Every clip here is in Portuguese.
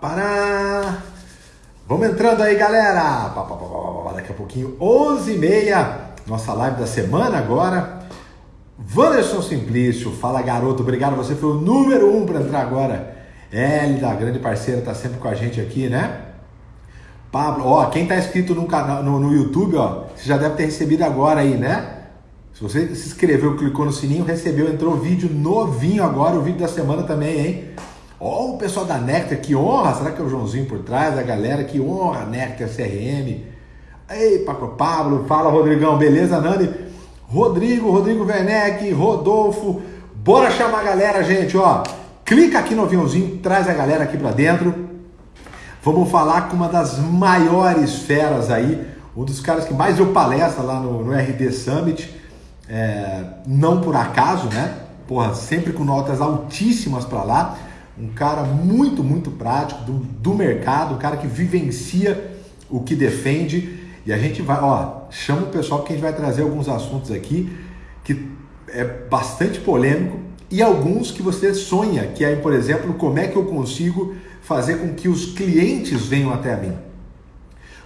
Pará. Vamos entrando aí, galera. Daqui a pouquinho, 11h30, nossa live da semana agora. Wanderson Simplício, fala garoto, obrigado. Você foi o número um para entrar agora. L da grande parceira, tá sempre com a gente aqui, né? Pablo, ó, quem tá inscrito no canal no, no YouTube, ó, você já deve ter recebido agora aí, né? Se você se inscreveu, clicou no sininho, recebeu, entrou vídeo novinho agora, o vídeo da semana também, hein? Ó, o pessoal da Nectar, que honra! Será que é o Joãozinho por trás? A galera, que honra! Nectar CRM. Ei, Paco Pablo, fala Rodrigão, beleza, Nani? Rodrigo, Rodrigo Werneck, Rodolfo. Bora chamar a galera, gente, ó. Clica aqui no aviãozinho, traz a galera aqui para dentro. Vamos falar com uma das maiores feras aí, um dos caras que mais deu palestra lá no, no RD Summit. É, não por acaso, né? Porra, sempre com notas altíssimas para lá um cara muito, muito prático do, do mercado, um cara que vivencia o que defende. E a gente vai, ó, chama o pessoal porque a gente vai trazer alguns assuntos aqui que é bastante polêmico e alguns que você sonha, que é, por exemplo, como é que eu consigo fazer com que os clientes venham até mim.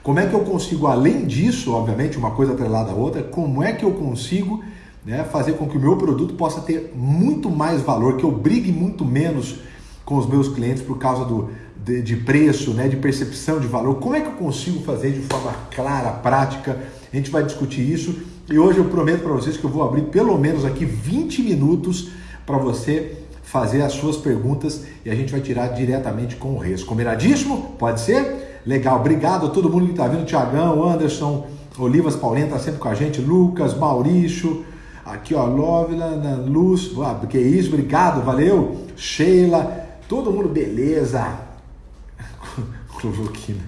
Como é que eu consigo, além disso, obviamente, uma coisa atrelada à outra, como é que eu consigo né, fazer com que o meu produto possa ter muito mais valor, que eu brigue muito menos com os meus clientes por causa do, de, de, preço, né, de percepção de valor. Como é que eu consigo fazer de forma clara, prática? A gente vai discutir isso e hoje eu prometo para vocês que eu vou abrir pelo menos aqui 20 minutos para você fazer as suas perguntas e a gente vai tirar diretamente com o Reis. Combinadíssimo? Pode ser? Legal, obrigado a todo mundo que está vindo, Tiagão, Anderson, Olivas Paulino está sempre com a gente, Lucas, Maurício, aqui ó, Lovila, Luz, que isso, obrigado, valeu, Sheila, Todo mundo, beleza. Cloroquina.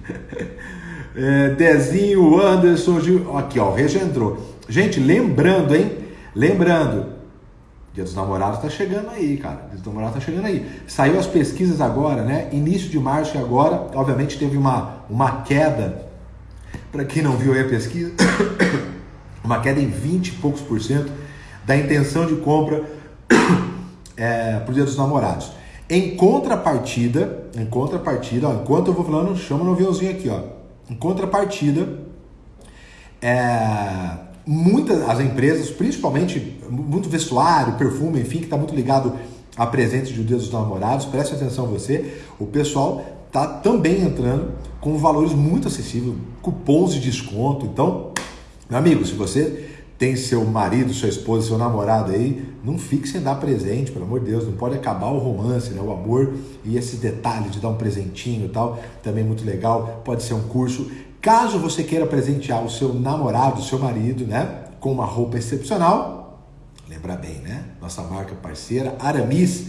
É, Dezinho, Anderson, Gil. Aqui, ó, o. Gente, lembrando, hein? Lembrando, Dia dos Namorados tá chegando aí, cara. Dia dos Namorados tá chegando aí. Saiu as pesquisas agora, né? Início de março e agora, obviamente, teve uma, uma queda. Para quem não viu aí a pesquisa, uma queda em 20 e poucos por cento da intenção de compra é, pro Dia dos Namorados. Em contrapartida, em contrapartida, ó, enquanto eu vou falando, chama no aviãozinho aqui, ó. Em contrapartida, é, muitas as empresas, principalmente muito vestuário, perfume, enfim, que está muito ligado a presentes de Dia dos Namorados, preste atenção você, o pessoal tá também entrando com valores muito acessíveis, cupons de desconto. Então, meu amigo, se você tem seu marido, sua esposa, seu namorado aí, não fique sem dar presente, pelo amor de Deus, não pode acabar o romance, né? o amor e esse detalhe de dar um presentinho e tal, também muito legal, pode ser um curso. Caso você queira presentear o seu namorado, o seu marido, né, com uma roupa excepcional, lembra bem, né? Nossa marca parceira, Aramis.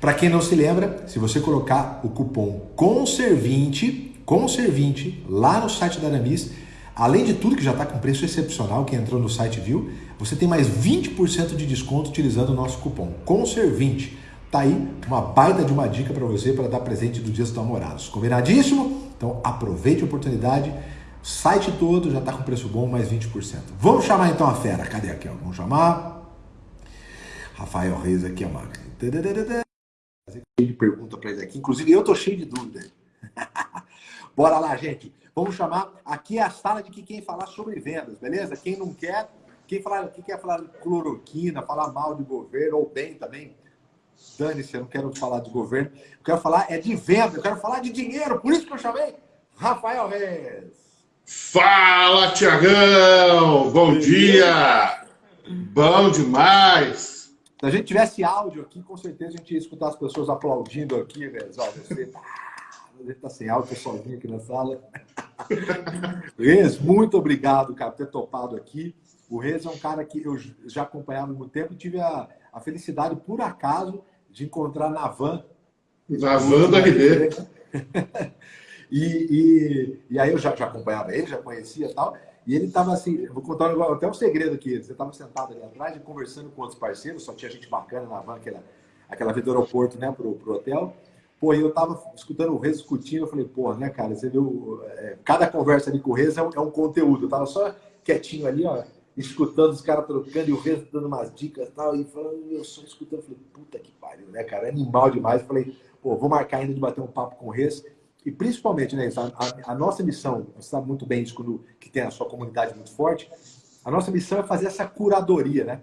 Para quem não se lembra, se você colocar o cupom CONSER20, CONSER20 lá no site da Aramis, Além de tudo que já está com preço excepcional, quem entrou no site viu, você tem mais 20% de desconto utilizando o nosso cupom CONSER20. Tá aí uma baita de uma dica para você para dar presente do Dia dos Namorados. Combinadíssimo? Então aproveite a oportunidade. O site todo já está com preço bom, mais 20%. Vamos chamar então a fera. Cadê aqui? Ó? Vamos chamar. Rafael Reis aqui, ó. de pergunta para ele aqui. Inclusive eu tô cheio de dúvida. Bora lá, gente. Vamos chamar. Aqui é a sala de quem falar sobre vendas, beleza? Quem não quer, quem, falar, quem quer falar de cloroquina, falar mal de governo ou bem também, dane-se, eu não quero falar de governo. Eu quero falar é de venda, eu quero falar de dinheiro. Por isso que eu chamei Rafael Reis. Fala, Tiagão! Bom dia! Bom demais! Se a gente tivesse áudio aqui, com certeza a gente ia escutar as pessoas aplaudindo aqui, Reis. Olha, você ele está sem áudio, sozinho aqui na sala. Rez, muito obrigado, cara, por ter topado aqui. O Rez é um cara que eu já acompanhava há muito tempo e tive a, a felicidade, por acaso, de encontrar na van. Na van da RD. e, e, e, aí eu já, já acompanhava ele, já conhecia e tal. E ele estava assim, vou contar até um segredo aqui. Você estava sentado ali atrás e conversando com outros parceiros, só tinha gente bacana na van, aquela, aquela vida do aeroporto, né, pro, pro hotel. Pô, eu tava escutando o Rez discutindo, eu falei, pô, né, cara, você viu, é, cada conversa ali com o Rez é um, é um, conteúdo. Eu tava só quietinho ali, ó, escutando os caras trocando e o Renzo dando umas dicas e tal, e falando, eu só escutando, falei, puta que pariu, né, cara? Animal demais. Falei, pô, vou marcar ainda de bater um papo com o Renzo. E principalmente, né, a, a, nossa missão, você sabe muito bem isso quando que tem a sua comunidade muito forte, a nossa missão é fazer essa curadoria, né?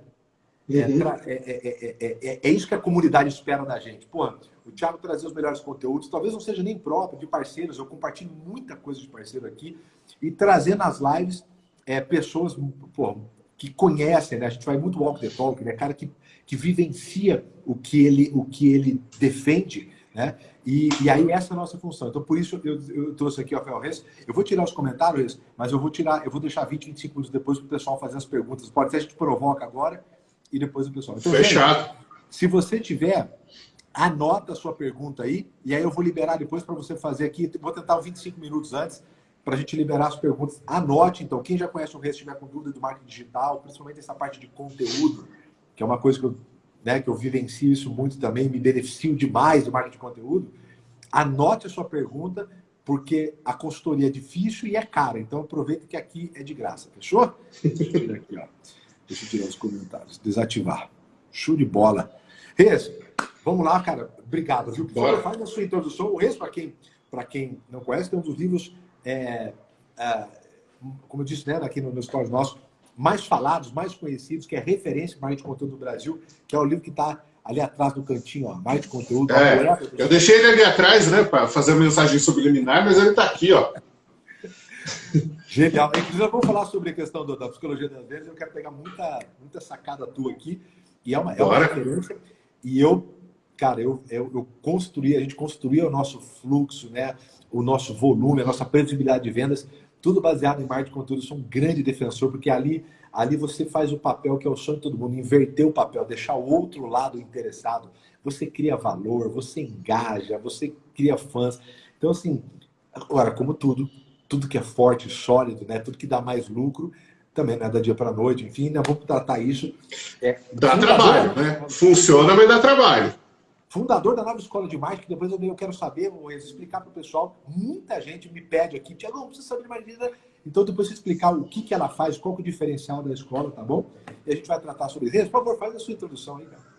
Uhum. É, é, é, é, isso que a comunidade espera da gente. Pô, o Thiago trazer os melhores conteúdos, talvez não seja nem próprio de parceiros, eu compartilho muita coisa de parceiro aqui, e trazer nas lives pessoas pô, que conhecem, né? A gente vai muito walk the talk, né? Cara que, que vivencia o que ele, o que ele defende, né? E, e aí essa é a nossa função. Então, por isso eu, eu trouxe aqui o Rafael Reis. Eu vou tirar os comentários, mas eu vou tirar, eu vou deixar 20, 25 minutos depois para o pessoal fazer as perguntas. Pode ser a gente provoca agora e depois o pessoal. Então, Fechado. Gente, se você tiver, anota a sua pergunta aí, e aí eu vou liberar depois para você fazer aqui. Vou tentar 25 minutos antes para a gente liberar as perguntas. Anote, então, quem já conhece o Reis, tiver com dúvida do marketing digital, principalmente essa parte de conteúdo, que é uma coisa que eu, né, que eu vivencio isso muito também, me beneficio demais do marketing de conteúdo. Anote a sua pergunta, porque a consultoria é difícil e é cara. Então aproveita que aqui é de graça, fechou? Deixa eu tirar aqui, ó. Deixa eu tirar os comentários. Desativar. Show de bola. Reis, vamos lá, cara. Obrigado, viu? Por faz a sua introdução. O Reis, para quem, quem não conhece, tem um dos livros, é, é, como eu disse, né, aqui no, no Stories nosso, mais falados, mais conhecidos, que é referência para de conteúdo do Brasil, que é o livro que está ali atrás do cantinho, ó, mais de conteúdo. É, eu deixei ele ali atrás, né, para fazer a mensagem subliminar, mas ele está aqui, ó. Genial. Inclusive, vamos falar sobre a questão do, da psicologia das vendas. Eu quero pegar muita, muita sacada tua aqui. E é uma, é uma referência. E eu, cara, eu, eu, eu construí, a gente construía o nosso fluxo, né? o nosso volume, a nossa previsibilidade de vendas, tudo baseado em marketing de conteúdo. Eu sou um grande defensor, porque ali, ali você faz o papel que é o sonho de todo mundo, inverter o papel, deixar o outro lado interessado. Você cria valor, você engaja, você cria fãs. Então, assim, agora, como tudo, tudo que é forte, sólido, né? Tudo que dá mais lucro, também não é da dia para noite, enfim, né? vamos tratar isso. É, dá trabalho, né? Funciona, mas dá trabalho. Fundador da nova escola de marketing, depois eu quero saber, vou explicar para o pessoal. Muita gente me pede aqui, Tiago, não precisa saber de mais vida. Então, depois você explicar o que, que ela faz, qual é o diferencial da escola, tá bom? E a gente vai tratar sobre isso. Por favor, faz a sua introdução aí, cara.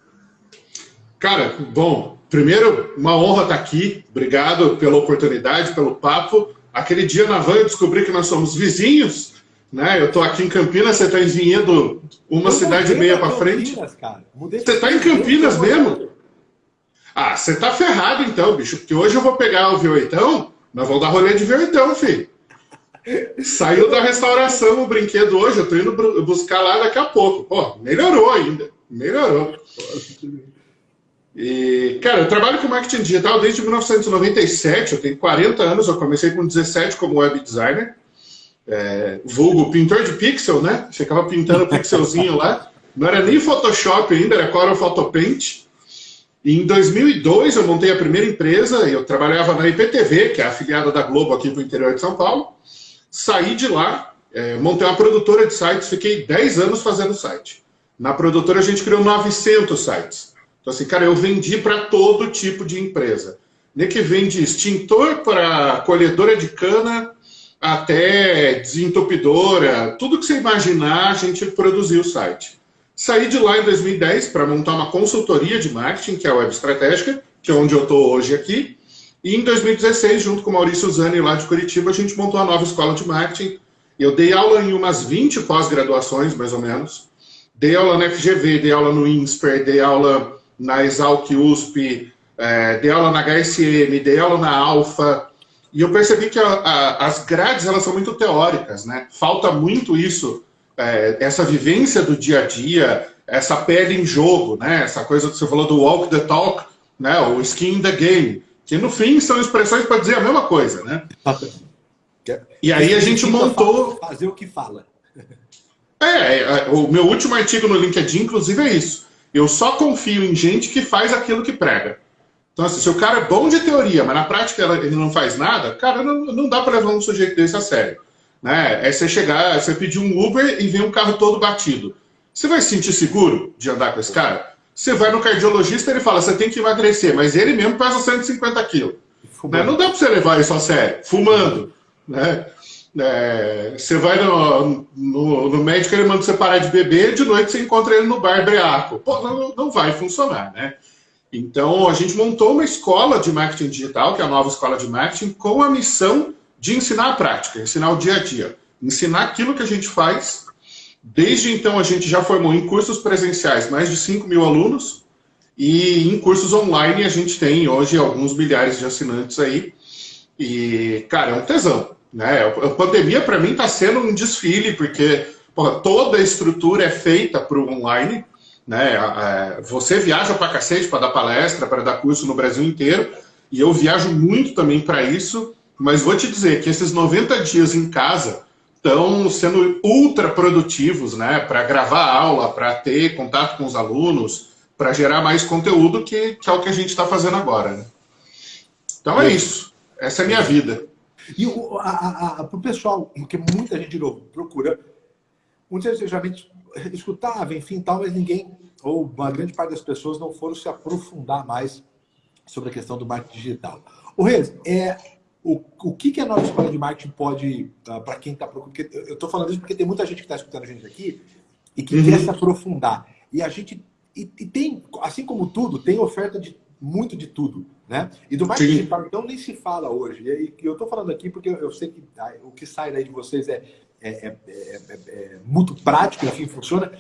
Cara, bom, primeiro, uma honra estar aqui. Obrigado pela oportunidade, pelo papo. Aquele dia na van eu descobri que nós somos vizinhos, né? Eu estou aqui em Campinas, você está em Vinhedo, uma eu cidade e meia para frente. Você está em Campinas mesmo? Ah, você está ferrado então, bicho, porque hoje eu vou pegar o V8, nós vamos dar rolê de V8, filho. Saiu da restauração o brinquedo hoje, eu estou indo buscar lá daqui a pouco. Pô, melhorou ainda, melhorou. E, cara, eu trabalho com marketing digital desde 1997, eu tenho 40 anos, eu comecei com 17 como web designer, é, vulgo pintor de pixel, né? Ficava pintando pixelzinho lá, não era nem Photoshop ainda, era Corel Photopaint. E em 2002 eu montei a primeira empresa, eu trabalhava na IPTV, que é afiliada da Globo aqui do interior de São Paulo. Saí de lá, é, montei uma produtora de sites, fiquei 10 anos fazendo site. Na produtora a gente criou 900 sites. Então, assim, cara, eu vendi para todo tipo de empresa. Nem que vende extintor para colhedora de cana até desentupidora, tudo que você imaginar, a gente produziu o site. Saí de lá em 2010 para montar uma consultoria de marketing, que é a Web Estratégica, que é onde eu estou hoje aqui. E em 2016, junto com o Maurício Zani, lá de Curitiba, a gente montou a nova escola de marketing. Eu dei aula em umas 20 pós-graduações, mais ou menos. Dei aula na FGV, dei aula no INSPER, dei aula na Exalc USP, é, dei aula na HSM, dei aula na Alfa, e eu percebi que a, a, as grades elas são muito teóricas, né? Falta muito isso, é, essa vivência do dia a dia, essa pele em jogo, né? Essa coisa que você falou do walk the talk, né? O skin in the game, que no fim são expressões para dizer a mesma coisa, né? E aí a gente montou... Fazer o que fala. É, é, o meu último artigo no LinkedIn, inclusive, é isso. Eu só confio em gente que faz aquilo que prega. Então, assim, se o cara é bom de teoria, mas na prática ele não faz nada, cara, não, não dá para levar um sujeito desse a sério. Né? É você chegar, você pedir um Uber e ver um carro todo batido. Você vai se sentir seguro de andar com esse cara? Você vai no cardiologista e ele fala, você tem que emagrecer, mas ele mesmo pesa 150 quilos. Né? Não dá para você levar isso a sério, fumando. Né? É, você vai no, no, no, médico, ele manda você parar de beber, de noite você encontra ele no bar breaco. Pô, não, não vai funcionar, né? Então, a gente montou uma escola de marketing digital, que é a nova escola de marketing, com a missão de ensinar a prática, ensinar o dia a dia, ensinar aquilo que a gente faz. Desde então, a gente já formou em cursos presenciais mais de 5 mil alunos, e em cursos online a gente tem hoje alguns milhares de assinantes aí. E, cara, é um tesão. Né? A pandemia, para mim, está sendo um desfile, porque porra, toda a estrutura é feita para o online. Né? Você viaja para cacete para dar palestra, para dar curso no Brasil inteiro, e eu viajo muito também para isso, mas vou te dizer que esses 90 dias em casa estão sendo ultra produtivos né? para gravar aula, para ter contato com os alunos, para gerar mais conteúdo, que, que, é o que a gente está fazendo agora. Né? Então é isso. Essa é a minha vida. E para o pessoal, porque muita gente de novo procura, muitas vezes geralmente escutava, enfim, tal, mas ninguém, ou uma grande parte das pessoas não foram se aprofundar mais sobre a questão do marketing digital. O Reis, é, o, o que, que a nova escola de marketing pode, uh, para quem está procurando, eu estou falando isso porque tem muita gente que está escutando a gente aqui e que uhum. quer se aprofundar. E a gente e, e, tem, assim como tudo, tem oferta de muito de tudo, né? E do marketing digital, então, nem se fala hoje. E, eu estou falando aqui porque eu sei que ah, o que sai daí de vocês é, é, é, é muito prático, enfim, funciona.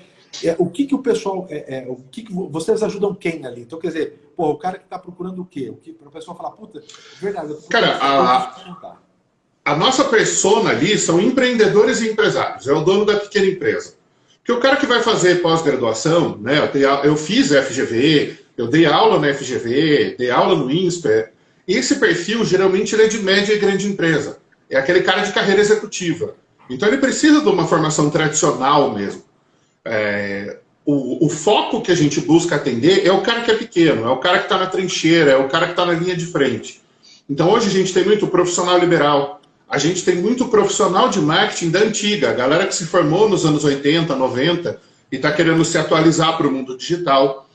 o que, que o pessoal. o que, que vocês ajudam quem ali? Então, quer dizer, pô, o cara que está procurando o quê? O que, para o pessoal falar, puta, verdade. cara, a, a nossa persona ali são empreendedores e empresários. É o dono da pequena empresa. Porque o cara que vai fazer pós-graduação, né, eu, eu fiz FGV, eu dei aula na FGV, dei aula no INSPER, esse perfil geralmente ele é de média e grande empresa. É aquele cara de carreira executiva. Então ele precisa de uma formação tradicional mesmo. É, o, o, foco que a gente busca atender é o cara que é pequeno, é o cara que está na trincheira, é o cara que está na linha de frente. Então hoje a gente tem muito profissional liberal, a gente tem muito profissional de marketing da antiga, a galera que se formou nos anos 80, 90 e está querendo se atualizar para o mundo digital.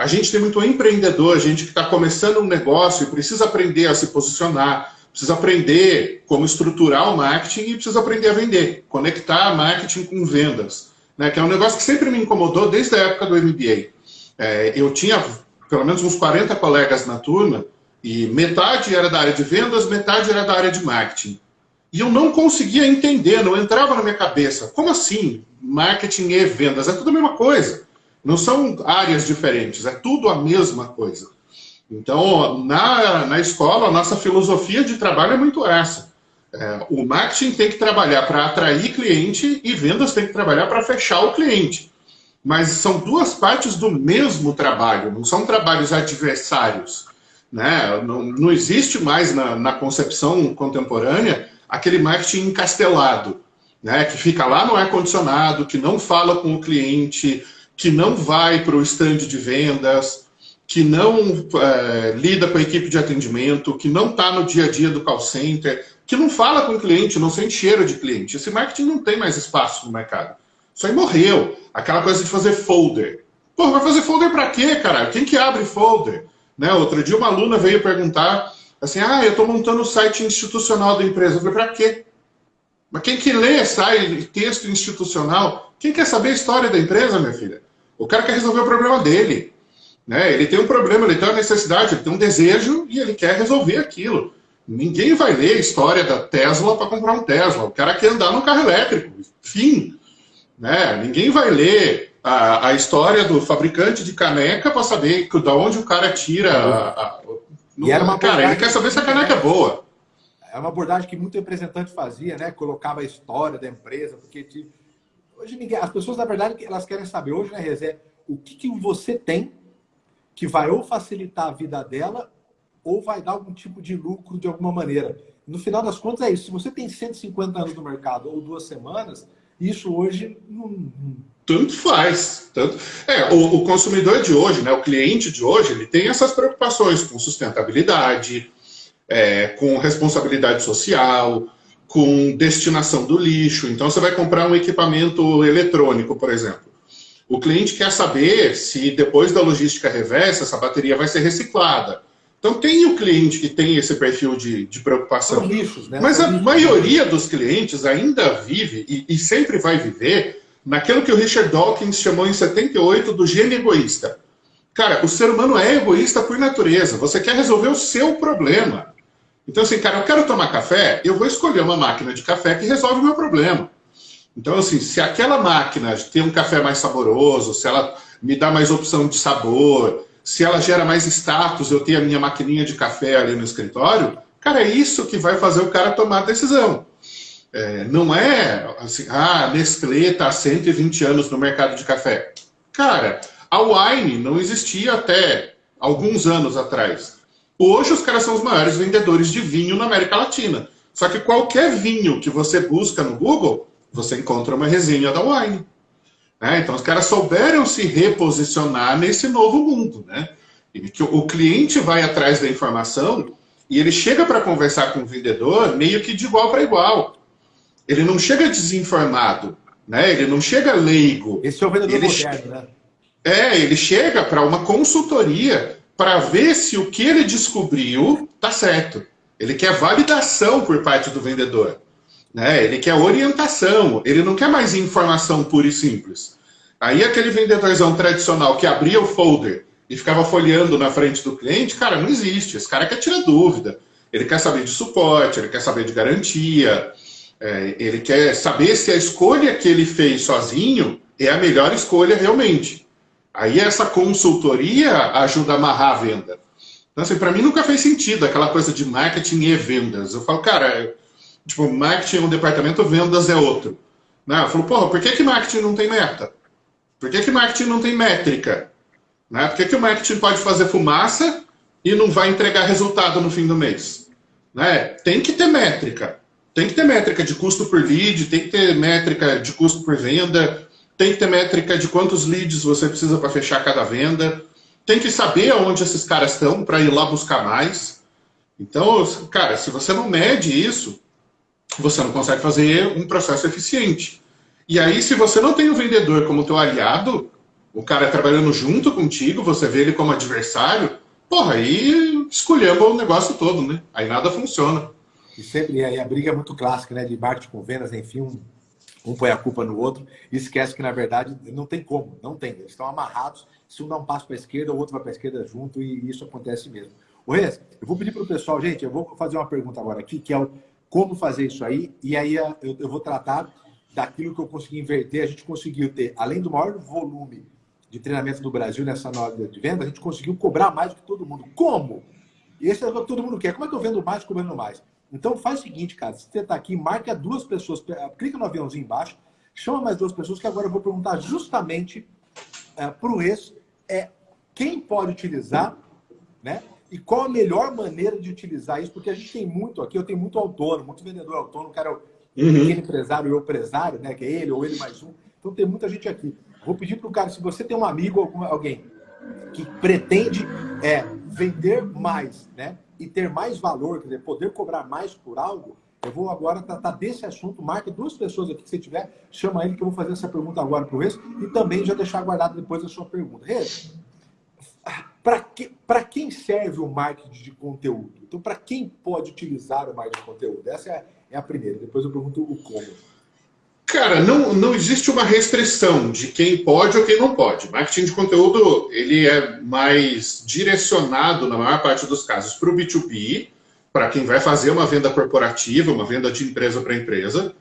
A gente tem muito empreendedor, gente que está começando um negócio e precisa aprender a se posicionar, precisa aprender como estruturar o marketing e precisa aprender a vender, conectar marketing com vendas, né? que é um negócio que sempre me incomodou desde a época do MBA. É, eu tinha pelo menos uns 40 colegas na turma e metade era da área de vendas, metade era da área de marketing. E eu não conseguia entender, não entrava na minha cabeça. Como assim? Marketing e vendas é tudo a mesma coisa. Não são áreas diferentes, é tudo a mesma coisa. Então, na, na escola, a nossa filosofia de trabalho é muito essa. É, o marketing tem que trabalhar para atrair cliente e vendas tem que trabalhar para fechar o cliente. Mas são duas partes do mesmo trabalho, não são trabalhos adversários. Né? Não, não existe mais na, na concepção contemporânea aquele marketing encastelado, né, que fica lá no ar-condicionado, que não fala com o cliente, que não vai para o stand de vendas, que não é, lida com a equipe de atendimento, que não está no dia a dia do call center, que não fala com o cliente, não sente cheiro de cliente. Esse marketing não tem mais espaço no mercado. Isso aí morreu. Aquela coisa de fazer folder. Pô, vai fazer folder para quê, cara? Quem que abre folder? Né? Outro dia uma aluna veio perguntar Assim, ah, eu estou montando o site institucional da empresa. Eu falei, para quê? Mas quem que lê sai texto institucional? Quem quer saber a história da empresa, minha filha? O cara quer resolver o problema dele. Né? Ele tem um problema, ele tem uma necessidade, ele tem um desejo e ele quer resolver aquilo. Ninguém vai ler a história da Tesla para comprar um Tesla. O cara quer andar no carro elétrico. Fim. Né? Ninguém vai ler a, a história do fabricante de caneca para saber de onde o cara tira a, a, e era uma cara, ele quer saber se a caneca é boa. É uma abordagem que muito representante fazia, né? Colocava a história da empresa, porque hoje ninguém, as pessoas na verdade elas querem saber hoje, né, Rezé, o que, que você tem que vai ou facilitar a vida dela ou vai dar algum tipo de lucro de alguma maneira. No final das contas é isso. Se você tem 150 anos no mercado ou duas semanas, isso hoje não, tanto faz. Tanto... É, o, o, consumidor de hoje, né, o cliente de hoje, ele tem essas preocupações com sustentabilidade, é, com responsabilidade social, com destinação do lixo. Então, você vai comprar um equipamento eletrônico, por exemplo. O cliente quer saber se depois da logística reversa, essa bateria vai ser reciclada. Então tem o cliente que tem esse perfil de, de preocupação. Nichos, né? Mas a maioria dos clientes ainda vive e, e, sempre vai viver naquilo que o Richard Dawkins chamou em 78 do gênio egoísta. Cara, o ser humano é egoísta por natureza. Você quer resolver o seu problema. Então, assim, cara, eu quero tomar café, eu vou escolher uma máquina de café que resolve o meu problema. Então, assim, se aquela máquina tem um café mais saboroso, se ela me dá mais opção de sabor, se ela gera mais status, eu tenho a minha maquininha de café ali no escritório, cara, é isso que vai fazer o cara tomar a decisão. É, não é assim, ah, Nestlé está há 120 anos no mercado de café. Cara, a Wine não existia até alguns anos atrás. Hoje os caras são os maiores vendedores de vinho na América Latina. Só que qualquer vinho que você busca no Google, você encontra uma resenha da Wine. É, então os caras souberam se reposicionar nesse novo mundo. Né? E que o cliente vai atrás da informação e ele chega para conversar com o vendedor meio que de igual para igual. Ele não chega desinformado, né? ele não chega leigo. Esse é o vendedor ele moderno, né? É, ele chega para uma consultoria para ver se o que ele descobriu está certo. Ele quer validação por parte do vendedor. Né? Ele quer orientação, ele não quer mais informação pura e simples. Aí aquele vendedorzão tradicional que abria o folder e ficava folheando na frente do cliente, cara, não existe. Esse cara quer tirar dúvida. Ele quer saber de suporte, ele quer saber de garantia, é, ele quer saber se a escolha que ele fez sozinho é a melhor escolha realmente. Aí essa consultoria ajuda a amarrar a venda. Então, assim, para mim nunca fez sentido aquela coisa de marketing e vendas. Eu falo, cara, tipo, marketing é um departamento, vendas é outro. Né? Eu falo, porra, por que, que marketing não tem meta? Por que, que marketing não tem métrica? Né? Por que, que o marketing pode fazer fumaça e não vai entregar resultado no fim do mês? Né? Tem que ter métrica. Tem que ter métrica de custo por lead, tem que ter métrica de custo por venda, tem que ter métrica de quantos leads você precisa para fechar cada venda, tem que saber aonde esses caras estão para ir lá buscar mais. Então, cara, se você não mede isso, você não consegue fazer um processo eficiente. E aí, se você não tem o vendedor como teu aliado, o cara trabalhando junto contigo, você vê ele como adversário, porra, aí escolhemos o negócio todo, né? Aí nada funciona. E, sempre, e aí a briga é muito clássica, né? De marketing com vendas, enfim, um um põe a culpa no outro e esquece que, na verdade, não tem como, não tem. Eles estão amarrados, se um dá um passo para a esquerda, o outro vai para a esquerda junto e isso acontece mesmo. O Reis, eu vou pedir para o pessoal, gente, eu vou fazer uma pergunta agora aqui, que é o como fazer isso aí, e aí eu, eu vou tratar daquilo que eu consegui inverter. A gente conseguiu ter, além do maior volume de treinamento do Brasil nessa nova de venda, a gente conseguiu cobrar mais do que todo mundo. Como? Esse é o que todo mundo quer. Como é que eu vendo mais cobrando mais? Então faz o seguinte, cara, se você está aqui, marca duas pessoas, clica no aviãozinho embaixo, chama mais duas pessoas, que agora eu vou perguntar justamente é, para o ex é, quem pode utilizar, né? E qual a melhor maneira de utilizar isso, porque a gente tem muito aqui, eu tenho muito autônomo, muito vendedor autônomo, cara, o uhum. pequeno empresário, o empresário, né? Que é ele ou ele mais um. Então tem muita gente aqui. Vou pedir para o cara, se você tem um amigo ou alguém que pretende é, vender mais, né? E ter mais valor, quer dizer, poder cobrar mais por algo, eu vou agora tratar desse assunto. Marque duas pessoas aqui que você tiver, chama ele que eu vou fazer essa pergunta agora para o Reis e também já deixar guardado depois a sua pergunta. Reis, para que, quem serve o marketing de conteúdo? Então, para quem pode utilizar o marketing de conteúdo? Essa é, é a primeira. Depois eu pergunto o como. Cara, não, não existe uma restrição de quem pode ou quem não pode. Marketing de conteúdo ele é mais direcionado, na maior parte dos casos, para o B2B, para quem vai fazer uma venda corporativa, uma venda de empresa para empresa,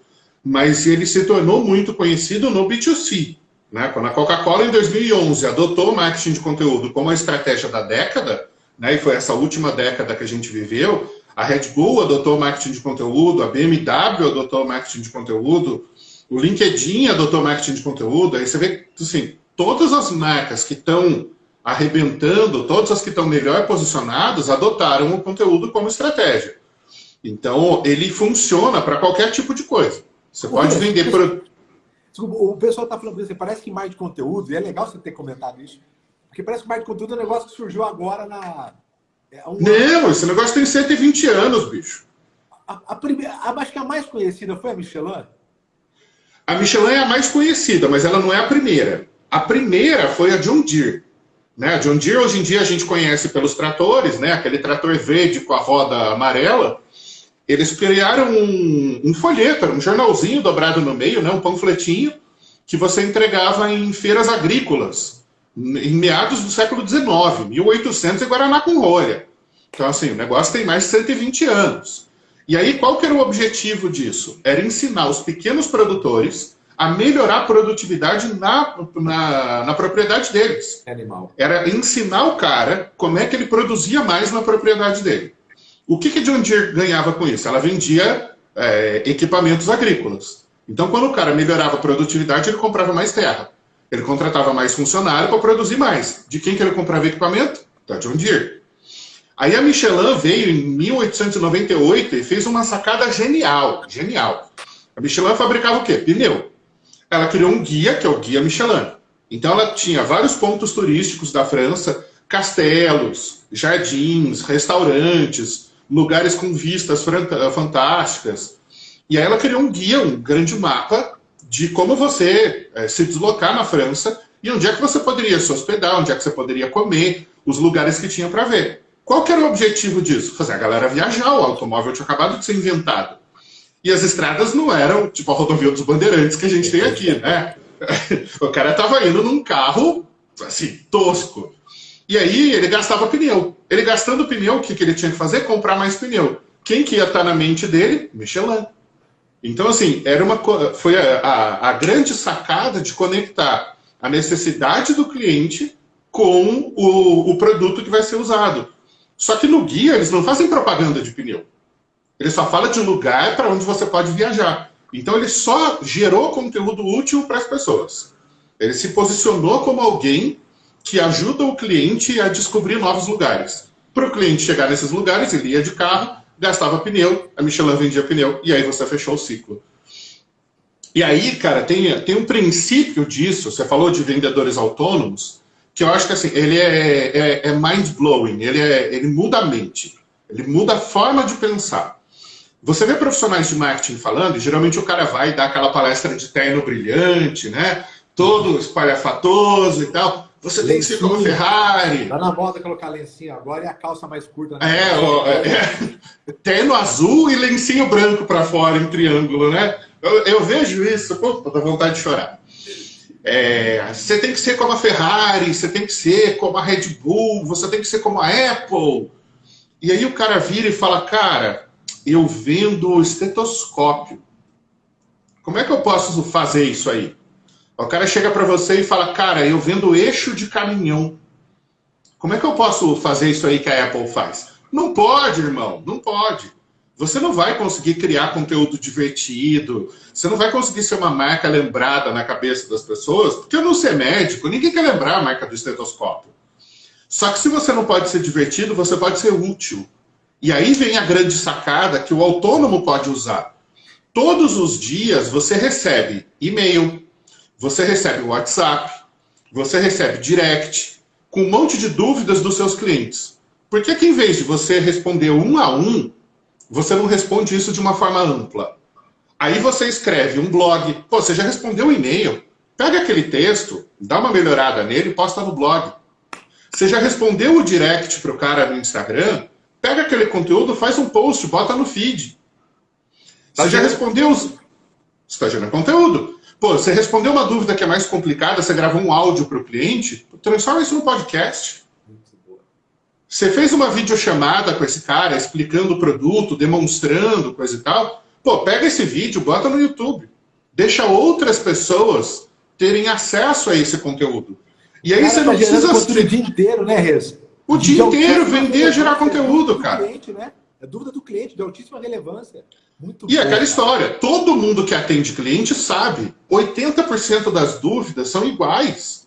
mas ele se tornou muito conhecido no B2C. Né? Quando a Coca-Cola, em 2011, adotou o marketing de conteúdo como a estratégia da década, né? e foi essa última década que a gente viveu, a Red Bull adotou marketing de conteúdo, a BMW adotou marketing de conteúdo, o LinkedIn adotou marketing de conteúdo, aí você vê, assim, todas as marcas que estão arrebentando, todas as que estão melhor posicionadas, adotaram o conteúdo como estratégia. Então, ele funciona para qualquer tipo de coisa. Você o pode vender por... O pessoal está falando assim, parece que mais de conteúdo, e é legal você ter comentado isso, porque parece que mais de conteúdo é um negócio que surgiu agora na... É um... Não, esse negócio tem 120 anos, bicho. A, a, primeira, a, acho que a mais conhecida foi a Michelin. A Michelin é a mais conhecida, mas ela não é a primeira. A primeira foi a John Deere. Né? A John Deere, hoje em dia, a gente conhece pelos tratores, né? aquele trator verde com a roda amarela. Eles criaram um, um folheto, um jornalzinho dobrado no meio, né? um panfletinho, que você entregava em feiras agrícolas, em meados do século XIX, 1800 em Guaraná com rolha. Então, assim, o negócio tem mais de 120 anos. E aí, qual que era o objetivo disso? Era ensinar os pequenos produtores a melhorar a produtividade na, na, na, propriedade deles. Animal. Era ensinar o cara como é que ele produzia mais na propriedade dele. O que, que John Deere ganhava com isso? Ela vendia é, equipamentos agrícolas. Então, quando o cara melhorava a produtividade, ele comprava mais terra. Ele contratava mais funcionário para produzir mais. De quem que ele comprava equipamento? Da John Deere. Aí a Michelin veio em 1898 e fez uma sacada genial, genial. A Michelin fabricava o quê? Pneu ela criou um guia, que é o Guia Michelin. Então ela tinha vários pontos turísticos da França, castelos, jardins, restaurantes, lugares com vistas fantásticas. E aí ela criou um guia, um grande mapa de como você é, se deslocar na França e onde é que você poderia se hospedar, onde é que você poderia comer, os lugares que tinha para ver. Qual que era o objetivo disso? Fazer a galera viajar, o automóvel tinha acabado de ser inventado. E as estradas não eram tipo a rodovia dos Bandeirantes que a gente tem aqui, né? O cara estava indo num carro, assim, tosco. E aí ele gastava pneu. Ele gastando pneu, o que, que ele tinha que fazer? Comprar mais pneu. Quem que ia estar na mente dele? Michelin. Então, assim, era uma, foi a, a, a grande sacada de conectar a necessidade do cliente com o, o produto que vai ser usado. Só que no guia eles não fazem propaganda de pneu. Ele só fala de um lugar para onde você pode viajar. Então ele só gerou conteúdo útil para as pessoas. Ele se posicionou como alguém que ajuda o cliente a descobrir novos lugares. Para o cliente chegar nesses lugares, ele ia de carro, gastava pneu, a Michelin vendia pneu, e aí você fechou o ciclo. E aí, cara, tem, tem um princípio disso, você falou de vendedores autônomos, que eu acho que assim, ele é, é, é mind-blowing, ele, é, ele muda a mente, ele muda a forma de pensar. Você vê profissionais de marketing falando, e geralmente o cara vai dar aquela palestra de terno brilhante, né? Todo espalhafatoso e tal. Você lencinho. tem que ser como Ferrari. Tá na moda colocar lencinho agora e a calça mais curta. Né? É, ó, é, é, terno azul e lencinho branco para fora em triângulo, né? Eu, eu vejo isso, pô, dá vontade de chorar. É, você tem que ser como a Ferrari, você tem que ser como a Red Bull, você tem que ser como a Apple. E aí o cara vira e fala, cara, eu vendo estetoscópio. Como é que eu posso fazer isso aí? O cara chega para você e fala, cara, eu vendo eixo de caminhão. Como é que eu posso fazer isso aí que a Apple faz? Não pode, irmão, não pode. Você não vai conseguir criar conteúdo divertido, você não vai conseguir ser uma marca lembrada na cabeça das pessoas, porque eu não ser médico, ninguém quer lembrar a marca do estetoscópio. Só que se você não pode ser divertido, você pode ser útil. E aí vem a grande sacada que o autônomo pode usar. Todos os dias você recebe e-mail, você recebe WhatsApp, você recebe direct, com um monte de dúvidas dos seus clientes. Por que, que em vez de você responder um a um, você não responde isso de uma forma ampla? Aí você escreve um blog, pô, você já respondeu um e-mail, pega aquele texto, dá uma melhorada nele e posta no blog. Você já respondeu o direct para o cara no Instagram, Pega aquele conteúdo, faz um post, bota no feed. Tá você já respondeu os... Você está gerando conteúdo. Pô, você respondeu uma dúvida que é mais complicada, você gravou um áudio para o cliente, transforma isso no podcast. Você fez uma videochamada com esse cara, explicando o produto, demonstrando, coisa e tal. Pô, pega esse vídeo, bota no YouTube. Deixa outras pessoas terem acesso a esse conteúdo. E aí cara, você não tá precisa... o dia inteiro, né, Rez? O dia inteiro vender e gerar conteúdo, cara. Cliente, né? É dúvida do cliente, de altíssima relevância. Muito e aquela cara. história, todo mundo que atende cliente sabe, 80% das dúvidas são iguais.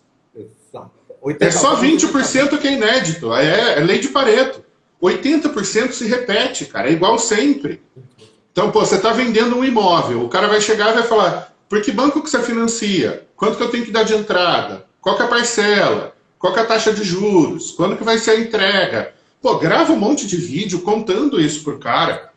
Exato. É só 20% que é inédito, é, é lei de Pareto. 80% se repete, cara, é igual sempre. Então, pô, você está vendendo um imóvel, o cara vai chegar e vai falar, por que banco que você financia? Quanto que eu tenho que dar de entrada? Qual que é a parcela? Qual é a taxa de juros? Quando que vai ser a entrega? Pô, grava um monte de vídeo contando isso pro cara.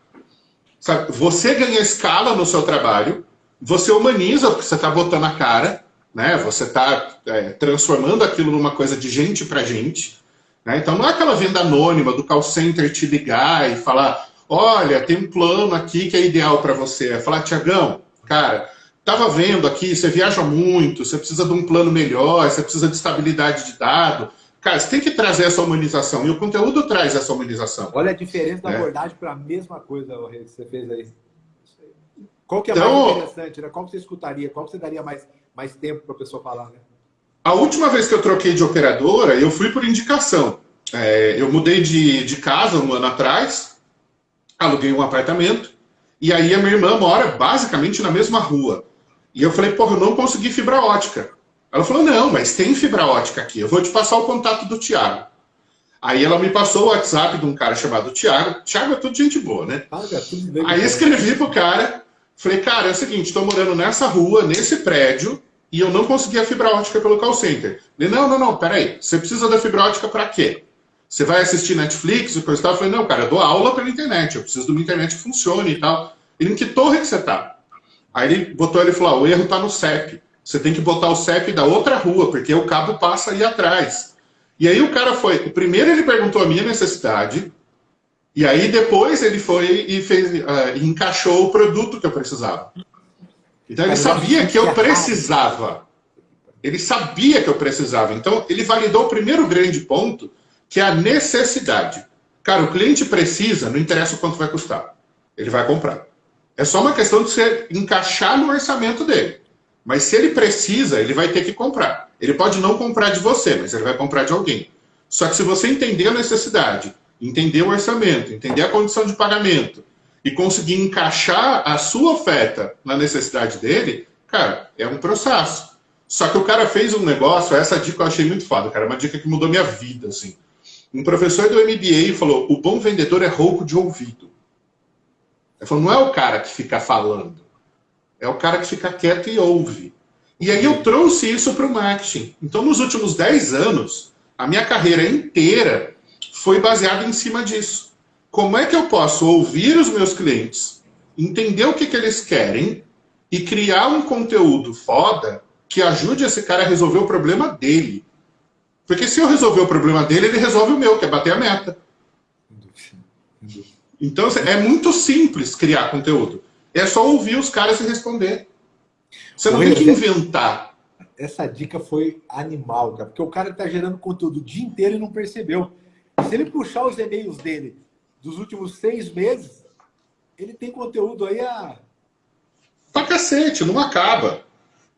Sabe? Você ganha escala no seu trabalho, você humaniza o que você está botando a cara, né? Você está é, transformando aquilo numa coisa de gente para gente. Né? Então não é aquela venda anônima do call center te ligar e falar, olha, tem um plano aqui que é ideal para você. É falar, Tiagão, cara, estava vendo aqui, você viaja muito, você precisa de um plano melhor, você precisa de estabilidade de dado. Cara, você tem que trazer essa humanização, e o conteúdo traz essa humanização. Olha a diferença da é. abordagem para a mesma coisa que você fez aí. Qual que é então, mais interessante, né? Qual que você escutaria? Qual que você daria mais, mais tempo para a pessoa falar, né? A última vez que eu troquei de operadora, eu fui por indicação. É, eu mudei de, de casa um ano atrás, aluguei um apartamento, e aí a minha irmã mora basicamente na mesma rua. E eu falei, porra, eu não consegui fibra ótica. Ela falou, não, mas tem fibra ótica aqui, eu vou te passar o contato do Tiago. Aí ela me passou o WhatsApp de um cara chamado Tiago. Tiago é tudo gente boa, né? Ah, é aí escrevi pro cara, falei, cara, é o seguinte, estou morando nessa rua, nesse prédio, e eu não consegui a fibra ótica pelo call center. Ele, não, não, não, peraí, você precisa da fibra ótica para quê? Você vai assistir Netflix e coisa e tal? Eu falei, não, cara, eu dou aula pela internet, eu preciso de uma internet que funcione e tal. Ele, em que torre que você tá? Aí ele botou, ele falou, ah, o erro tá no CEP. Você tem que botar o CEP da outra rua, porque o cabo passa aí atrás. E aí o cara foi, primeiro ele perguntou a minha necessidade, e aí depois ele foi e fez, uh, encaixou o produto que eu precisava. Então ele sabia que eu precisava. Ele sabia que eu precisava. Então ele validou o primeiro grande ponto, que é a necessidade. Cara, o cliente precisa, não interessa o quanto vai custar. Ele vai comprar. É só uma questão de você encaixar no orçamento dele. Mas se ele precisa, ele vai ter que comprar. Ele pode não comprar de você, mas ele vai comprar de alguém. Só que se você entender a necessidade, entender o orçamento, entender a condição de pagamento e conseguir encaixar a sua oferta na necessidade dele, cara, é um processo. Só que o cara fez um negócio, essa dica eu achei muito foda, cara, uma dica que mudou minha vida, assim. Um professor do MBA falou, o bom vendedor é rouco de ouvido. Ele falou, não é o cara que fica falando, é o cara que fica quieto e ouve. E aí eu trouxe isso para o marketing. Então, nos últimos 10 anos, a minha carreira inteira foi baseada em cima disso. Como é que eu posso ouvir os meus clientes, entender o que, que eles querem e criar um conteúdo foda que ajude esse cara a resolver o problema dele. Porque se eu resolver o problema dele, ele resolve o meu, que é bater a meta. Então, é muito simples criar conteúdo. É só ouvir os caras e responder. Você não tem que inventar. Essa dica foi animal, cara. Porque o cara está gerando conteúdo o dia inteiro e não percebeu. Se ele puxar os e-mails dele dos últimos seis meses, ele tem conteúdo aí a... Pra cacete, não acaba.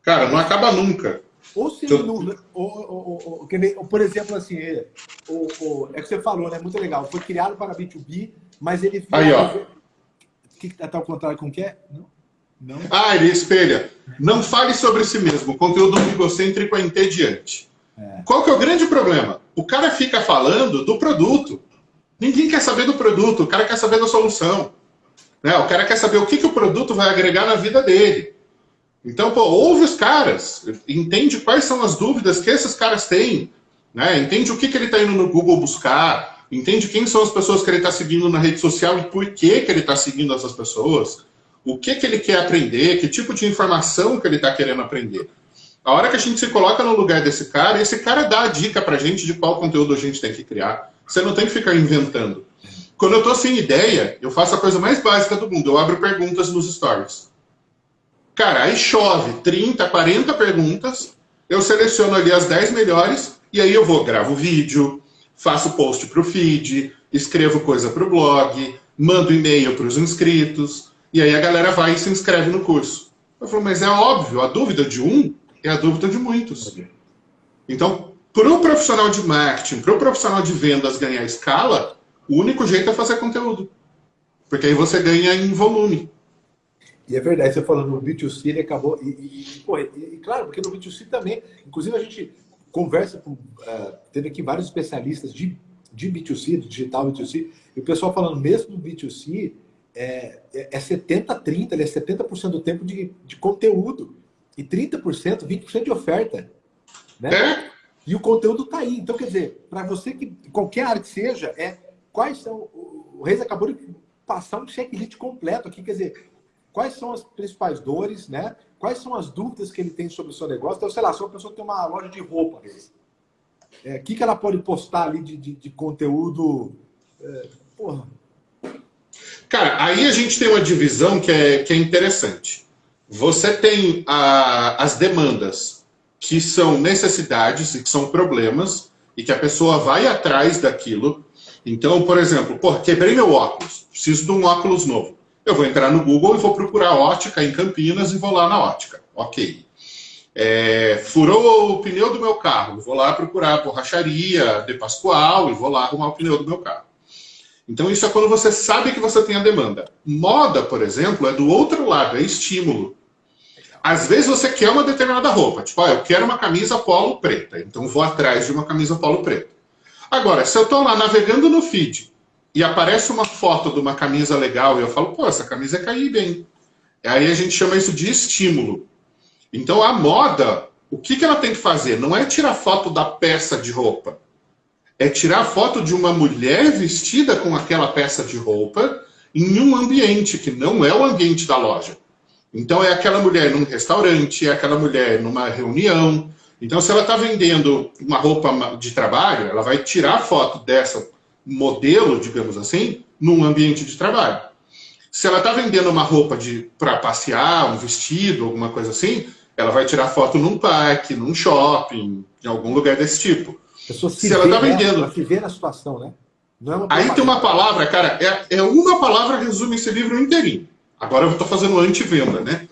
Cara, não acaba nunca. Ou se ele não... Ou, ou, ou, por exemplo, assim, é, o, é que você falou, né? Muito legal. Foi criado para B2B, mas ele... Aí, ó que está ao contrário com o que é? Não. Não. Ah, ele espelha. Não fale sobre si mesmo. Conteúdo egocêntrico é entediante. É. Qual que é o grande problema? O cara fica falando do produto. Ninguém quer saber do produto, o cara quer saber da solução. Né? O cara quer saber o que, que o produto vai agregar na vida dele. Então, pô, ouve os caras, entende quais são as dúvidas que esses caras têm, né? entende o que, que ele está indo no Google buscar, entende quem são as pessoas que ele está seguindo na rede social e por que, que ele está seguindo essas pessoas, o que, que ele quer aprender, que tipo de informação que ele está querendo aprender. A hora que a gente se coloca no lugar desse cara, esse cara dá a dica para a gente de qual conteúdo a gente tem que criar. Você não tem que ficar inventando. Quando eu estou sem ideia, eu faço a coisa mais básica do mundo, eu abro perguntas nos stories. Cara, aí chove 30, 40 perguntas, eu seleciono ali as 10 melhores, e aí eu vou, gravo vídeo, faço post para o feed, escrevo coisa para o blog, mando e-mail para os inscritos, e aí a galera vai e se inscreve no curso. Eu falo, mas é óbvio, a dúvida de um é a dúvida de muitos. Então, para o profissional de marketing, para o profissional de vendas ganhar escala, o único jeito é fazer conteúdo. Porque aí você ganha em volume. E é verdade, você falando no B2C, ele acabou. E, e, e, e, claro, porque no B2C também, inclusive a gente conversa com. Uh, teve aqui vários especialistas de, de B2C, do digital B2C, e o pessoal falando, mesmo no B2C, é, é 70-30, ele é 70% é do tempo de, de conteúdo e 30%, 20% de oferta. Né? É? E o conteúdo está aí. Então, quer dizer, para você que, qualquer área que seja, é quais são. O Reis acabou de passar um checklist completo aqui, quer dizer, quais são as principais dores, né? quais são as dúvidas que ele tem sobre o seu negócio. Então, sei lá, se uma pessoa tem uma loja de roupa, é, o que, que ela pode postar ali de, de, de conteúdo? É, porra. Cara, aí a gente tem uma divisão que é, que é interessante. Você tem a, as demandas, que são necessidades e que são problemas, e que a pessoa vai atrás daquilo. Então, por exemplo, porra, quebrei meu óculos, preciso de um óculos novo. Eu vou entrar no Google e vou procurar ótica em Campinas e vou lá na ótica. Ok. É, furou o pneu do meu carro, vou lá procurar a borracharia de Pascoal e vou lá arrumar o pneu do meu carro. Então, isso é quando você sabe que você tem a demanda. Moda, por exemplo, é do outro lado, é estímulo. Às vezes você quer uma determinada roupa, tipo, ah, eu quero uma camisa polo preta, então vou atrás de uma camisa polo preta. Agora, se eu estou lá navegando no feed e aparece uma foto de uma camisa legal e eu falo, pô, essa camisa é cair bem. Aí a gente chama isso de estímulo. Então a moda, o que, que ela tem que fazer? Não é tirar foto da peça de roupa. É tirar foto de uma mulher vestida com aquela peça de roupa em um ambiente que não é o ambiente da loja. Então é aquela mulher num restaurante, é aquela mulher numa reunião. Então se ela está vendendo uma roupa de trabalho, ela vai tirar foto dessa modelo, digamos assim, num ambiente de trabalho. Se ela está vendendo uma roupa para passear, um vestido, alguma coisa assim, ela vai tirar foto num parque, num shopping, em algum lugar desse tipo. Se, se ela está vendendo. Ela se vê na situação, né? É Aí tem uma palavra, cara, é, é uma palavra que resume esse livro inteirinho. Agora eu estou fazendo anti-venda, né?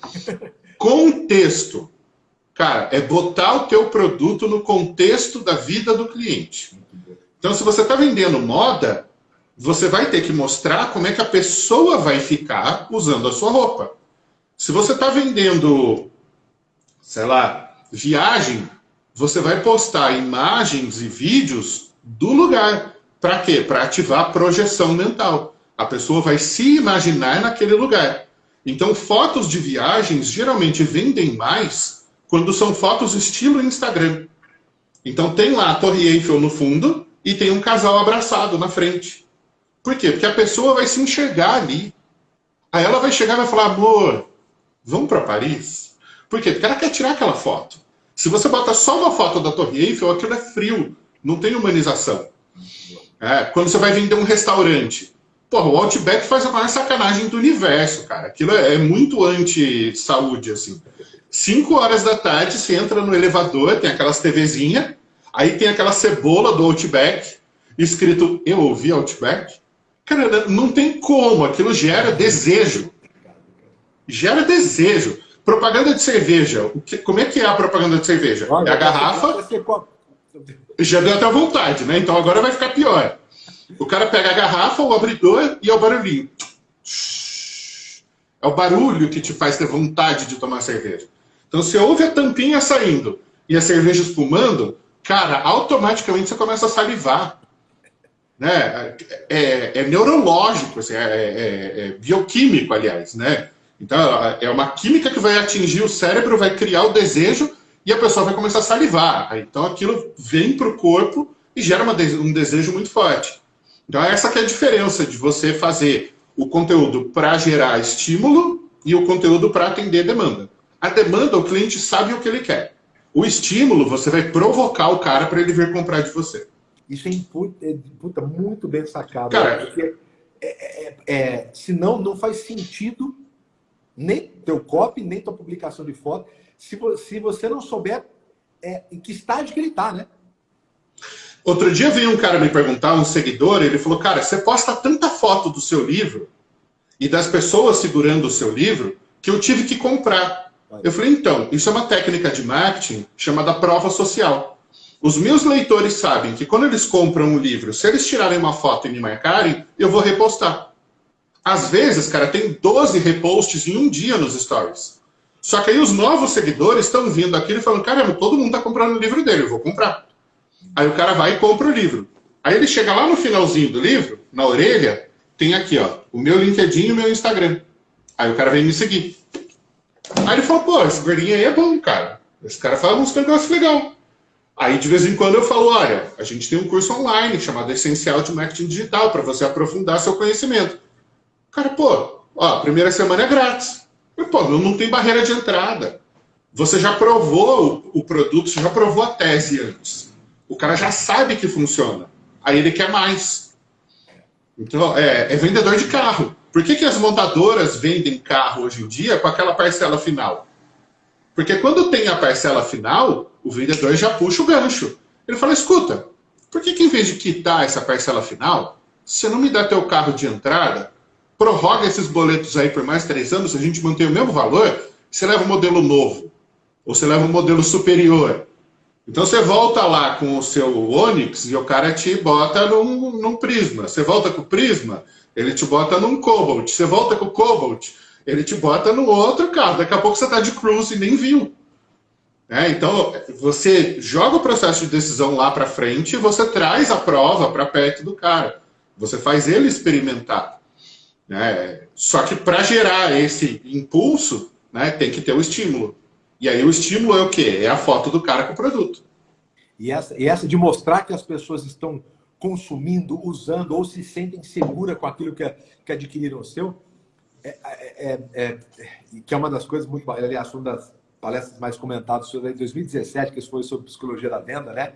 Contexto. Cara, é botar o teu produto no contexto da vida do cliente. Então, se você está vendendo moda, você vai ter que mostrar como é que a pessoa vai ficar usando a sua roupa. Se você está vendendo, sei lá, viagem, você vai postar imagens e vídeos do lugar. Para quê? Para ativar a projeção mental. A pessoa vai se imaginar naquele lugar. Então, fotos de viagens geralmente vendem mais quando são fotos estilo Instagram. Então, tem lá a Torre Eiffel no fundo, e tem um casal abraçado na frente. Por quê? Porque a pessoa vai se enxergar ali. Aí ela vai chegar e vai falar, amor, vamos para Paris? Por quê? Porque ela quer tirar aquela foto. Se você bota só uma foto da Torre Eiffel, aquilo é frio, não tem humanização. É, quando você vai vender um restaurante, porra, o Outback faz a maior sacanagem do universo, cara. Aquilo é, é muito anti-saúde, assim. Cinco horas da tarde, você entra no elevador, tem aquelas TVzinhas, Aí tem aquela cebola do Outback, escrito Eu ouvi Outback. Cara, não tem como, aquilo gera desejo. Gera desejo. Propaganda de cerveja. Que, como é que é a propaganda de cerveja? é a garrafa. Já deu até vontade, né? Então agora vai ficar pior. O cara pega a garrafa, o abridor e é o barulhinho. É o barulho que te faz ter vontade de tomar cerveja. Então, se ouve a tampinha saindo e a cerveja espumando, cara, automaticamente você começa a salivar. Né? É, é neurológico, assim, é, é, é, bioquímico, aliás. Né? Então, é uma química que vai atingir o cérebro, vai criar o desejo e a pessoa vai começar a salivar. Então, aquilo vem para o corpo e gera um desejo muito forte. Então, essa que é a diferença de você fazer o conteúdo para gerar estímulo e o conteúdo para atender demanda. A demanda, o cliente sabe o que ele quer. O estímulo, você vai provocar o cara para ele vir comprar de você. Isso é, é puta, muito bem sacado. Cara, porque é, é, é, senão não faz sentido nem teu copy, nem tua publicação de foto, se, se você não souber é, em que estágio que ele está, né? Outro dia veio um cara me perguntar, um seguidor, ele falou, cara, você posta tanta foto do seu livro e das pessoas segurando o seu livro que eu tive que comprar. Eu falei, então, isso é uma técnica de marketing chamada prova social. Os meus leitores sabem que quando eles compram um livro, se eles tirarem uma foto e me marcarem, eu vou repostar. Às vezes, cara, tem 12 reposts em um dia nos stories. Só que aí os novos seguidores estão vindo aqui e falando, caramba, todo mundo está comprando o livro dele, eu vou comprar. Aí o cara vai e compra o livro. Aí ele chega lá no finalzinho do livro, na orelha, tem aqui, ó, o meu LinkedIn e o meu Instagram. Aí o cara vem me seguir. Aí ele falou, pô, esse gordinho aí é bom, cara. Esse cara fala uns negócios legal. Aí de vez em quando eu falo, olha, a gente tem um curso online chamado Essencial de Marketing Digital para você aprofundar seu conhecimento. Cara, pô, ó, primeira semana é grátis. Pô, não tem barreira de entrada. Você já provou o, o produto, você já provou a tese antes. O cara já sabe que funciona. Aí ele quer mais. Então, é, é vendedor de carro. Por que, que as montadoras vendem carro hoje em dia com aquela parcela final? Porque quando tem a parcela final, o vendedor já puxa o gancho. Ele fala, escuta, por que, que em vez de quitar essa parcela final, você não me dá teu carro de entrada, prorroga esses boletos aí por mais três anos, a gente mantém o mesmo valor, você leva um modelo novo, ou você leva um modelo superior. Então você volta lá com o seu Onix e o cara te bota num, num Prisma. Você volta com o Prisma, ele te bota num Cobalt. Você volta com o Cobalt, ele te bota no outro carro. Daqui a pouco você está de cruise e nem viu. É, então, você joga o processo de decisão lá para frente e você traz a prova para perto do cara. Você faz ele experimentar. Né? Só que para gerar esse impulso, né, tem que ter o estímulo. E aí o estímulo é o quê? É a foto do cara com o produto. E essa, e essa de mostrar que as pessoas estão consumindo, usando ou se sentem seguras com aquilo que, que adquiriram o seu, é, é, é, é, que é uma das coisas muito... Aliás, uma das palestras mais comentadas sobre em 2017, que foi sobre psicologia da venda, né?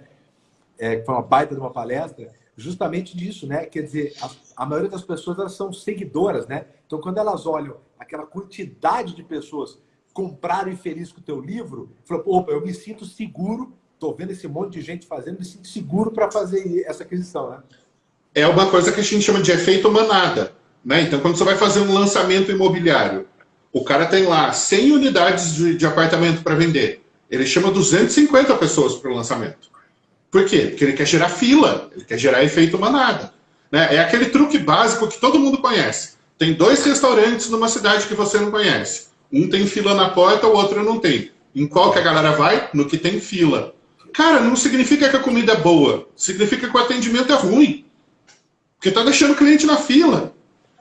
É, que foi uma baita de uma palestra, justamente disso, né? Quer dizer, a, a maioria das pessoas elas são seguidoras, né? Então, quando elas olham aquela quantidade de pessoas compraram e feliz com o teu livro, falou, opa, eu me sinto seguro, estou vendo esse monte de gente fazendo, me sinto seguro para fazer essa aquisição, né? É uma coisa que a gente chama de efeito manada, né? Então, quando você vai fazer um lançamento imobiliário, o cara tem lá 100 unidades de, de apartamento para vender, ele chama 250 pessoas para o lançamento. Por quê? Porque ele quer gerar fila, ele quer gerar efeito manada. Né? É aquele truque básico que todo mundo conhece. Tem dois restaurantes numa cidade que você não conhece. Um tem fila na porta, o outro não tem. Em qual que a galera vai? No que tem fila. Cara, não significa que a comida é boa. Significa que o atendimento é ruim. Porque tá deixando o cliente na fila.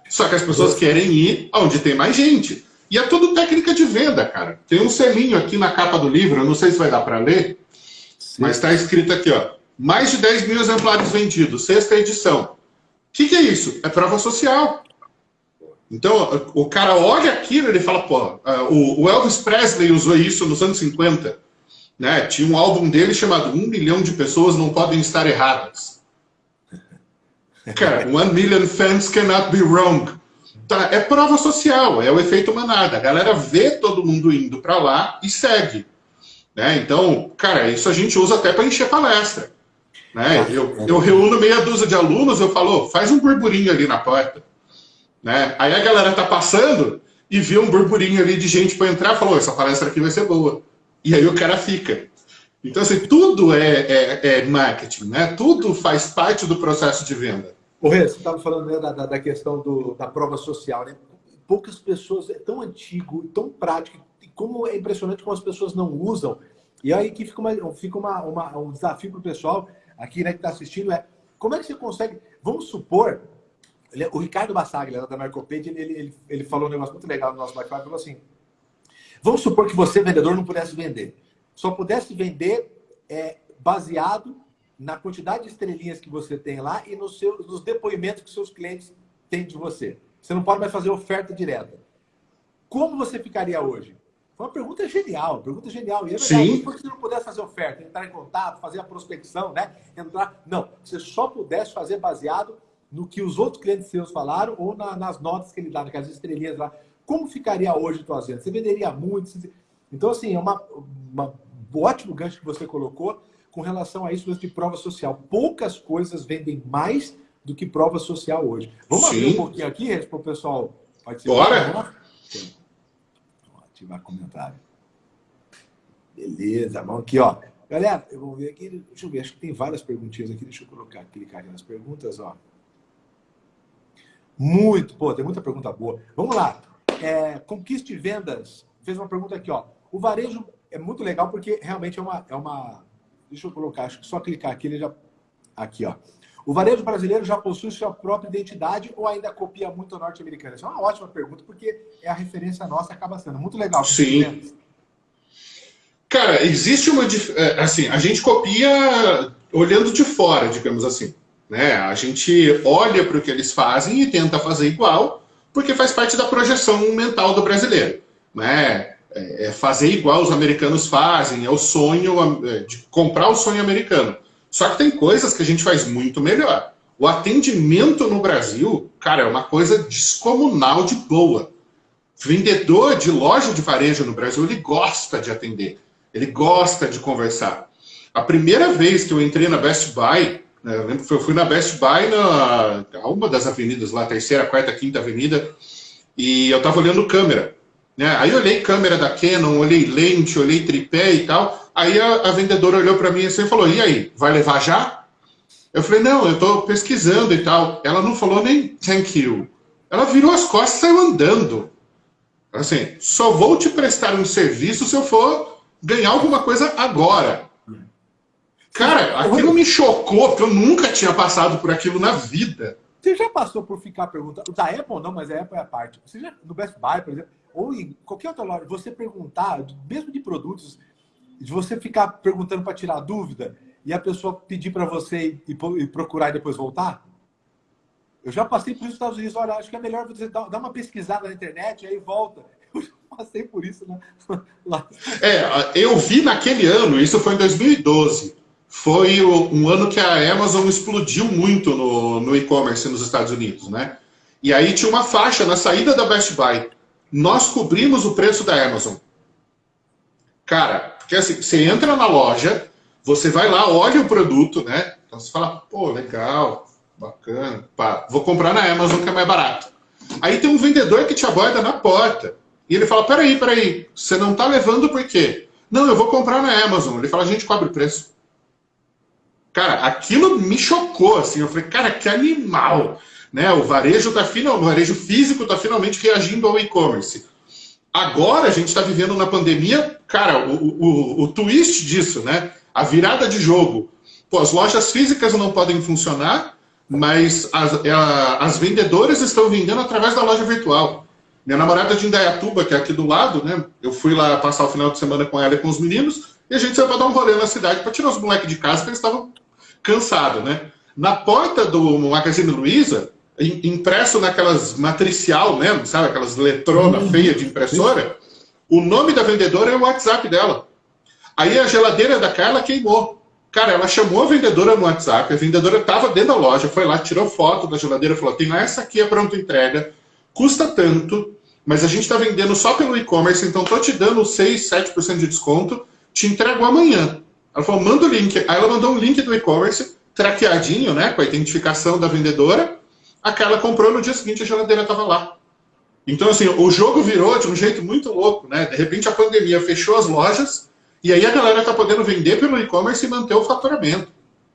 Só que as pessoas querem ir onde tem mais gente. E é tudo técnica de venda, cara. Tem um selinho aqui na capa do livro, eu não sei se vai dar para ler, Sim. mas está escrito aqui, ó. Mais de 10 mil exemplares vendidos, sexta edição. O que, que é isso? É prova social. Então, o cara olha aquilo e ele fala, pô, o Elvis Presley usou isso nos anos 50. Né? Tinha um álbum dele chamado Um Milhão de Pessoas Não Podem Estar Erradas. Cara, One Million Fans Cannot Be Wrong. Tá, é prova social, é o efeito manada. A galera vê todo mundo indo para lá e segue. Né? Então, cara, isso a gente usa até para encher palestra. Né? Eu, eu reúno meia dúzia de alunos, eu falo, faz um burburinho ali na porta. Né? Aí a galera tá passando e vê um burburinho ali de gente para entrar falou, essa palestra aqui vai ser boa. E aí o cara fica. Então, assim, tudo é, é, é marketing, né? Tudo faz parte do processo de venda. O Rê, você estava falando né, da, da questão do, da prova social, né? Poucas pessoas, é tão antigo, tão prático, como é impressionante como as pessoas não usam. E aí que fica, uma, fica uma, uma um desafio para o pessoal aqui né, que está assistindo, é como é que você consegue, vamos supor, o Ricardo Bassaglia, da Marcopedia, ele, ele, ele falou um negócio muito legal no nosso bate-papo, falou assim, vamos supor que você, vendedor, não pudesse vender. Só pudesse vender é, baseado na quantidade de estrelinhas que você tem lá e nos, seus, nos depoimentos que seus clientes têm de você. Você não pode mais fazer oferta direta. Como você ficaria hoje? Foi uma pergunta genial, pergunta genial. E é verdade, Sim. por que você não pudesse fazer oferta, entrar em contato, fazer a prospecção, né? Entrar. Não, você só pudesse fazer baseado no que os outros clientes seus falaram ou na, nas notas que ele dá, naquelas estrelinhas lá. Como ficaria hoje a tua venda? Você venderia muito? Então, assim, é uma, uma um ótimo gancho que você colocou com relação a isso de prova social. Poucas coisas vendem mais do que prova social hoje. Vamos Sim. abrir um pouquinho aqui, para o pessoal participar? Bora! Vamos ativar comentário. Beleza, vamos aqui, ó. Galera, eu vou ver aqui, deixa eu ver, acho que tem várias perguntinhas aqui, deixa eu colocar, clicar aqui nas perguntas, ó. Muito, pô, tem muita pergunta boa. Vamos lá. É, conquiste vendas. Fez uma pergunta aqui, ó. O varejo é muito legal porque realmente é uma, é uma Deixa eu colocar, acho que só clicar aqui, ele já... Aqui, ó. O varejo brasileiro já possui sua própria identidade ou ainda copia muito o norte-americano? Essa é uma ótima pergunta, porque é a referência nossa, acaba sendo muito legal. Sim. Cara, existe uma... É, assim, a gente copia olhando de fora, digamos assim. Né? A gente olha para o que eles fazem e tenta fazer igual, porque faz parte da projeção mental do brasileiro. né? É, é fazer igual os americanos fazem, é o sonho é, de comprar o sonho americano. Só que tem coisas que a gente faz muito melhor. O atendimento no Brasil, cara, é uma coisa descomunal de boa. Vendedor de loja de varejo no Brasil, ele gosta de atender, ele gosta de conversar. A primeira vez que eu entrei na Best Buy, eu lembro que eu fui na Best Buy, na uma das avenidas lá, terceira, quarta, quinta avenida, e eu estava olhando câmera. Né? Aí eu olhei câmera da Canon, olhei lente, olhei tripé e tal. Aí a, a vendedora olhou para mim assim e falou: E aí, vai levar já? Eu falei, não, eu estou pesquisando e tal. Ela não falou nem thank you. Ela virou as costas e saiu andando. Assim, só vou te prestar um serviço se eu for ganhar alguma coisa agora. Cara, aquilo me chocou, porque eu nunca tinha passado por aquilo na vida. Você já passou por ficar perguntando, da Apple não, mas a Apple é a parte. Você já, no Best Buy, por exemplo, ou em qualquer outra loja, você perguntar, mesmo de produtos, de você ficar perguntando para tirar dúvida, e a pessoa pedir para você ir, ir, procurar e depois voltar? Eu já passei por isso nos Estados Unidos. Olha, acho que é melhor você dar, uma pesquisada na internet e aí volta. Eu já passei por isso né? lá. É, eu vi naquele ano, isso foi em 2012. Foi um ano que a Amazon explodiu muito no, no e-commerce nos Estados Unidos, né? E aí tinha uma faixa na saída da Best Buy. Nós cobrimos o preço da Amazon. Cara, porque assim, você entra na loja, você vai lá, olha o produto, né? Então você fala, pô, legal, bacana, pá, vou comprar na Amazon que é mais barato. Aí tem um vendedor que te aborda na porta. E ele fala, peraí, peraí, você não tá levando por quê? Não, eu vou comprar na Amazon. Ele fala, a gente cobre o preço. Cara, aquilo me chocou, assim. Eu falei, cara, que animal. Né? O varejo tá final, o varejo físico está finalmente reagindo ao e-commerce. Agora a gente está vivendo na pandemia, cara, o, o, o twist disso, né? a virada de jogo. Pô, as lojas físicas não podem funcionar, mas as, é, as vendedoras estão vendendo através da loja virtual. Minha namorada de Indaiatuba, que é aqui do lado, né? Eu fui lá passar o final de semana com ela e com os meninos, e a gente saiu para dar um rolê na cidade para tirar os moleques de casa, porque eles estavam cansados, né? Na porta do Magazine Luiza, impresso naquelas matricial mesmo, sabe? Aquelas letrona uhum. feia de impressora, o nome da vendedora é o WhatsApp dela. Aí a geladeira da Carla queimou. Cara, ela chamou a vendedora no WhatsApp, a vendedora estava dentro da loja, foi lá, tirou foto da geladeira, falou: tem essa aqui, é pronta entrega, custa tanto, mas a gente está vendendo só pelo e-commerce, então tô te dando 6, 7% de desconto, te entrego amanhã. Ela falou: manda o link. Aí ela mandou um link do e-commerce, traqueadinho, né, com a identificação da vendedora. A Carla comprou, no dia seguinte a geladeira estava lá. Então, assim, o jogo virou de um jeito muito louco, né? De repente a pandemia fechou as lojas e aí a galera está podendo vender pelo e-commerce e manter o faturamento.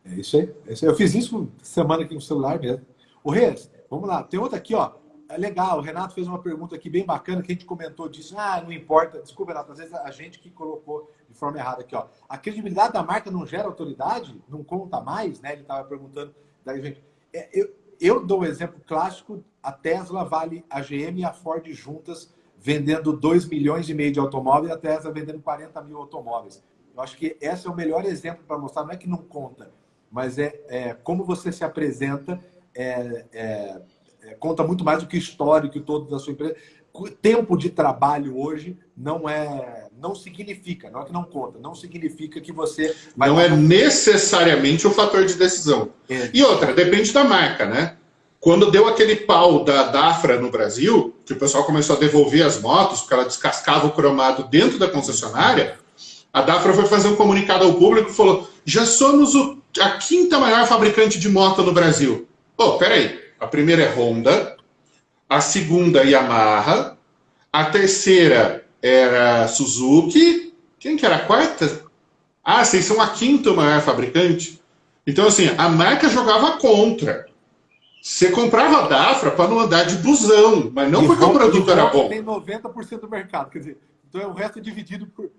É isso aí. É isso aí. Eu fiz isso semana aqui no celular mesmo. O Reis, vamos lá. Tem outra aqui, ó. É legal. O Renato fez uma pergunta aqui bem bacana que a gente comentou disso. Ah, não importa. Desculpa, Renato. Às vezes a gente que colocou de forma errada aqui, ó. A credibilidade da marca não gera autoridade? Não conta mais, né? Ele estava perguntando. Daí, gente. É, eu, eu dou um exemplo clássico. A Tesla vale a GM e a Ford juntas vendendo 2 milhões e meio de automóveis e a Tesla vendendo 40 mil automóveis. Eu acho que esse é o melhor exemplo para mostrar, não é que não conta, mas é, é como você se apresenta, é, é, é conta muito mais do que histórico todo da sua empresa. Tempo de trabalho hoje não é, não significa, não é que não conta, não significa que você vai não é necessariamente o fator de decisão. É. E outra, depende da marca, né? Quando deu aquele pau da Dafra no Brasil, que o pessoal começou a devolver as motos, porque ela descascava o cromado dentro da concessionária, a Dafra foi fazer um comunicado ao público e falou: já somos o, a quinta maior fabricante de moto no Brasil. Pô, peraí. A primeira é Honda, a segunda Yamaha, a terceira era Suzuki. Quem que era a quarta? Ah, vocês são a quinta maior fabricante? Então, assim, a marca jogava contra. Você comprava a Dafra para não andar de busão, mas não e porque o produto era bom. Tem 90% do mercado, quer dizer, então é o resto dividido por.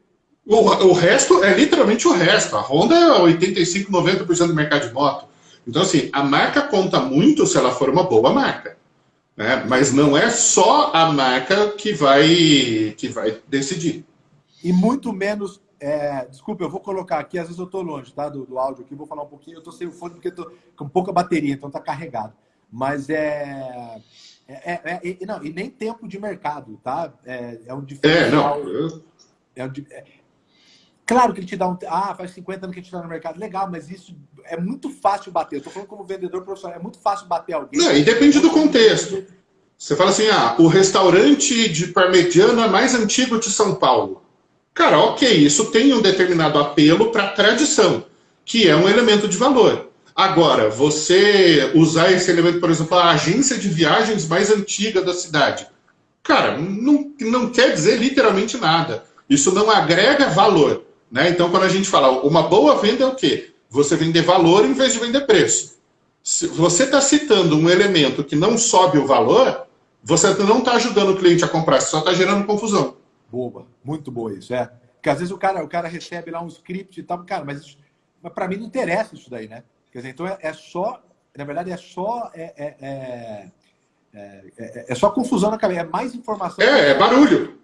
O, o resto é literalmente o resto. A Honda é 85, 90% do mercado de moto. Então, assim, a marca conta muito se ela for uma boa marca. Né? Mas não é só a marca que vai, que vai decidir. E muito menos é, desculpa, eu vou colocar aqui, às vezes eu estou longe tá, do, do áudio aqui, vou falar um pouquinho, eu estou sem o fone porque estou com pouca bateria, então está carregado. Mas é, é, é, é, não, e nem tempo de mercado, tá? É, é um diferencial. É, não. É um, é, claro que ele te dá um. Ah, faz 50 anos que a gente está no mercado. Legal, mas isso é muito fácil bater. Eu tô falando como vendedor profissional, é muito fácil bater alguém. Não, e depende do contexto. Você fala assim, ah, o restaurante de parmegiana mais antigo de São Paulo. Cara, ok, isso tem um determinado apelo para tradição, que é um elemento de valor. Agora, você usar esse elemento, por exemplo, a agência de viagens mais antiga da cidade. Cara, não, não quer dizer literalmente nada. Isso não agrega valor. Né? Então, quando a gente fala uma boa venda é o quê? Você vender valor em vez de vender preço. Se você está citando um elemento que não sobe o valor, você não está ajudando o cliente a comprar, você só está gerando confusão. Boa, muito boa isso, é. Porque às vezes o cara, o cara recebe lá um script e tal, cara, mas, mas para mim não interessa isso daí, né? Quer dizer, então é, é só, na verdade, é só. É, é, é, é, é só confusão na cabeça, é mais informação. É, é barulho.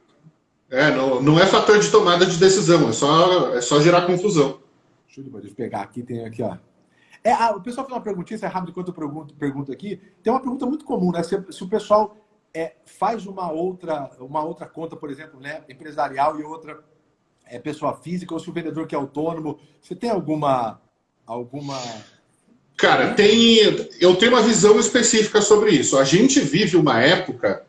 É, não, não é fator de tomada de decisão, é só, é só gerar confusão. Deixa eu pegar aqui, tem aqui, ó. É, ah, o pessoal fez uma perguntinha, se é rápido enquanto eu pergunto, pergunto aqui. Tem uma pergunta muito comum, né? Se, se o pessoal é, faz uma outra, uma outra conta, por exemplo, né, empresarial e outra é pessoa física, ou se o vendedor que é autônomo, você tem alguma alguma Cara, tem, eu tenho uma visão específica sobre isso. A gente vive uma época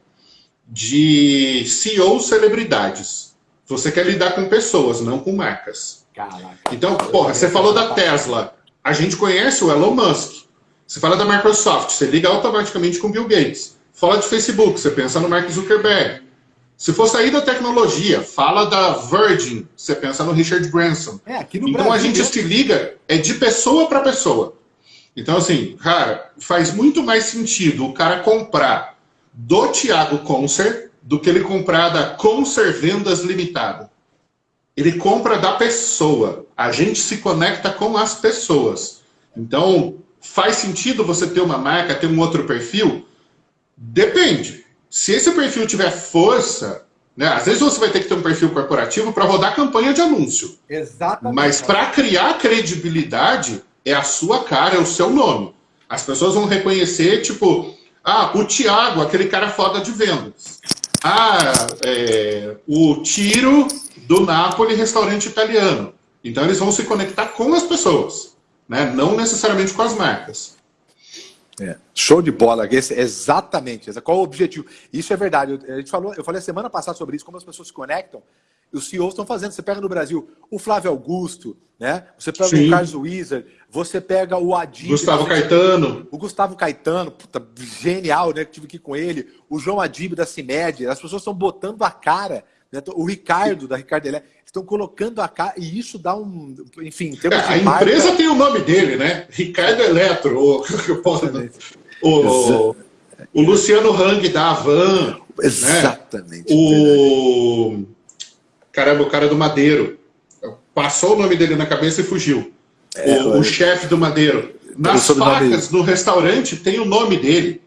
de CEO celebridades. Você quer lidar com pessoas, não com marcas. Caraca. Então, porra, você falou da Tesla. A gente conhece o Elon Musk. Você fala da Microsoft, você liga automaticamente com Bill Gates. Fala de Facebook, você pensa no Mark Zuckerberg. Se for sair da tecnologia, fala da Virgin, você pensa no Richard Branson. É, então Brasil, a gente se liga é de pessoa para pessoa. Então, assim, cara, faz muito mais sentido o cara comprar do Thiago Concer do que ele comprar da Concer Vendas Limitada. Ele compra da pessoa. A gente se conecta com as pessoas. Então, faz sentido você ter uma marca, ter um outro perfil? Depende. Se esse perfil tiver força, né, às vezes você vai ter que ter um perfil corporativo para rodar campanha de anúncio. Exatamente. Mas para criar credibilidade, é a sua cara, é o seu nome. As pessoas vão reconhecer, tipo, ah, o Tiago, aquele cara foda de vendas. Ah, é, o Tiro do Napoli, restaurante italiano. Então eles vão se conectar com as pessoas, né? não necessariamente com as marcas. É, show de bola, esse, exatamente. Qual o objetivo? Isso é verdade. Eu, a gente falou, eu falei semana passada sobre isso, como as pessoas se conectam os CEOs estão fazendo. Você pega no Brasil o Flávio Augusto, né? Você pega Sim. o Carlos Wizard, você pega o Adib. Gustavo Caetano. O Gustavo Caetano, puta, genial, né? Que tive aqui com ele. O João Adib da CIMED. As pessoas estão botando a cara. Né? O Ricardo, da Ricardo Elé, estão colocando a cara. E isso dá um. Enfim, é, a marca... empresa tem o nome dele, né? Ricardo Eletro. O, o, o Luciano Hang da Avan. Né? Exatamente. Né? O. Caramba, o cara do Madeiro. Passou o nome dele na cabeça e fugiu. É, o, o chefe do Madeiro. Nas facas do restaurante tem o nome dele.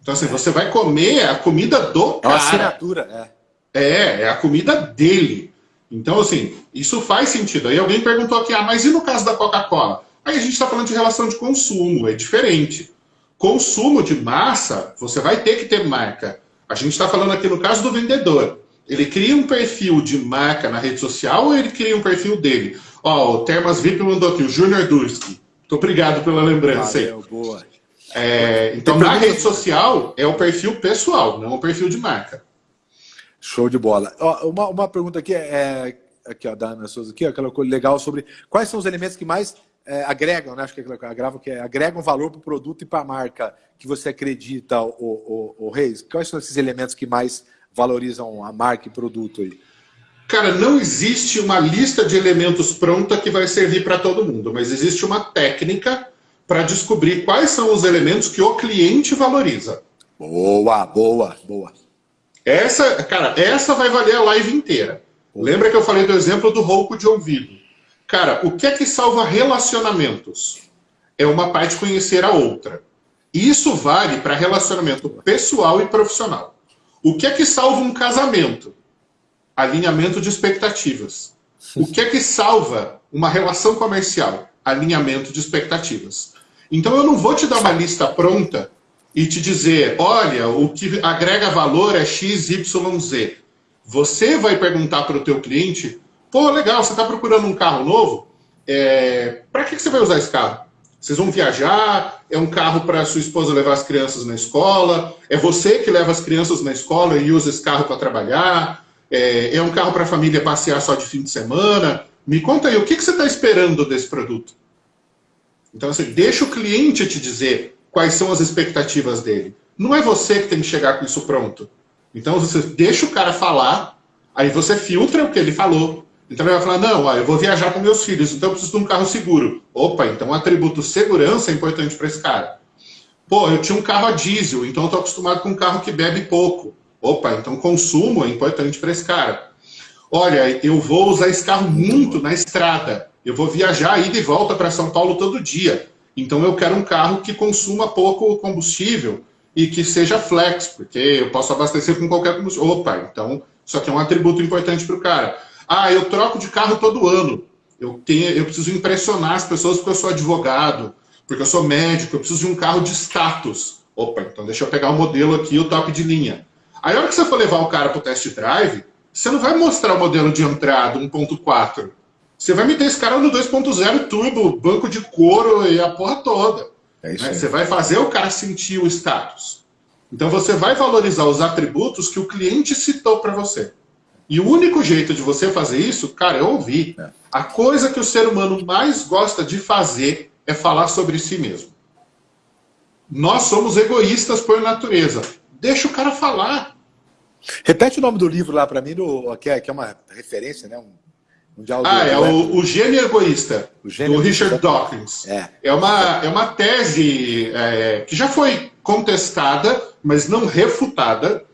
Então, assim, é. você vai comer a comida do cara. É uma assinatura, é. É, é a comida dele. Então, assim, isso faz sentido. Aí alguém perguntou aqui, ah, mas e no caso da Coca-Cola? Aí a gente está falando de relação de consumo, é diferente. Consumo de massa, você vai ter que ter marca. A gente está falando aqui no caso do vendedor. Ele cria um perfil de marca na rede social ou ele cria um perfil dele? Ó, o Termas VIP mandou aqui, o Junior Durski. Muito obrigado pela lembrança Valeu, aí. Boa. É, então, na rede social, é o perfil pessoal, não o perfil de marca. Show de bola. Ó, uma, uma pergunta aqui, é, aqui ó, da Ana Souza, aqui, ó, aquela coisa legal sobre quais são os elementos que mais é, agregam, né? Acho que é agrava, que é, agregam valor para o produto e para a marca que você acredita, o, o, o Reis. Quais são esses elementos que mais valorizam a marca e produto aí? Cara, não existe uma lista de elementos pronta que vai servir para todo mundo, mas existe uma técnica para descobrir quais são os elementos que o cliente valoriza. Boa, boa, boa. Essa, cara, essa vai valer a live inteira. Lembra que eu falei do exemplo do rouco de ouvido? Cara, o que é que salva relacionamentos? É uma parte conhecer a outra. Isso vale para relacionamento pessoal e profissional. O que é que salva um casamento? Alinhamento de expectativas. O que é que salva uma relação comercial? Alinhamento de expectativas. Então eu não vou te dar uma lista pronta e te dizer, olha, o que agrega valor é X, Y, Z. Você vai perguntar para o teu cliente, pô, legal, você está procurando um carro novo? É, para que, que você vai usar esse carro? Vocês vão viajar? É um carro para sua esposa levar as crianças na escola? É você que leva as crianças na escola e usa esse carro para trabalhar? É, é, um carro para a família passear só de fim de semana? Me conta aí, o que, que você está esperando desse produto? Então, assim, deixa o cliente te dizer quais são as expectativas dele. Não é você que tem que chegar com isso pronto. Então, você deixa o cara falar, aí você filtra o que ele falou, então ele vai falar, não, ó, eu vou viajar com meus filhos, então eu preciso de um carro seguro. Opa, então o atributo segurança é importante para esse cara. Pô, eu tinha um carro a diesel, então eu estou acostumado com um carro que bebe pouco. Opa, então consumo é importante para esse cara. Olha, eu vou usar esse carro muito na estrada. Eu vou viajar ida e volta para São Paulo todo dia. Então eu quero um carro que consuma pouco combustível e que seja flex, porque eu posso abastecer com qualquer combustível. Opa, então isso aqui é um atributo importante para o cara. Ah, eu troco de carro todo ano. Eu, tenho, eu preciso impressionar as pessoas porque eu sou advogado, porque eu sou médico, eu preciso de um carro de status. Opa, então deixa eu pegar o modelo aqui, o top de linha. Aí, a hora que você for levar o cara para o test drive, você não vai mostrar o modelo de entrada 1.4. Você vai meter esse cara no 2.0 turbo, banco de couro e a porra toda. É isso né? Você vai fazer o cara sentir o status. Então você vai valorizar os atributos que o cliente citou para você. E o único jeito de você fazer isso, cara, é ouvir. É. A coisa que o ser humano mais gosta de fazer é falar sobre si mesmo. Nós somos egoístas por natureza. Deixa o cara falar. Repete o nome do livro lá para mim, do, que, é, que é uma referência, né? Um, um ah, é o, o Gênio Egoísta, o Gênio do Richard Dawkins. É. É, uma, é uma tese é, que já foi contestada, mas não refutada,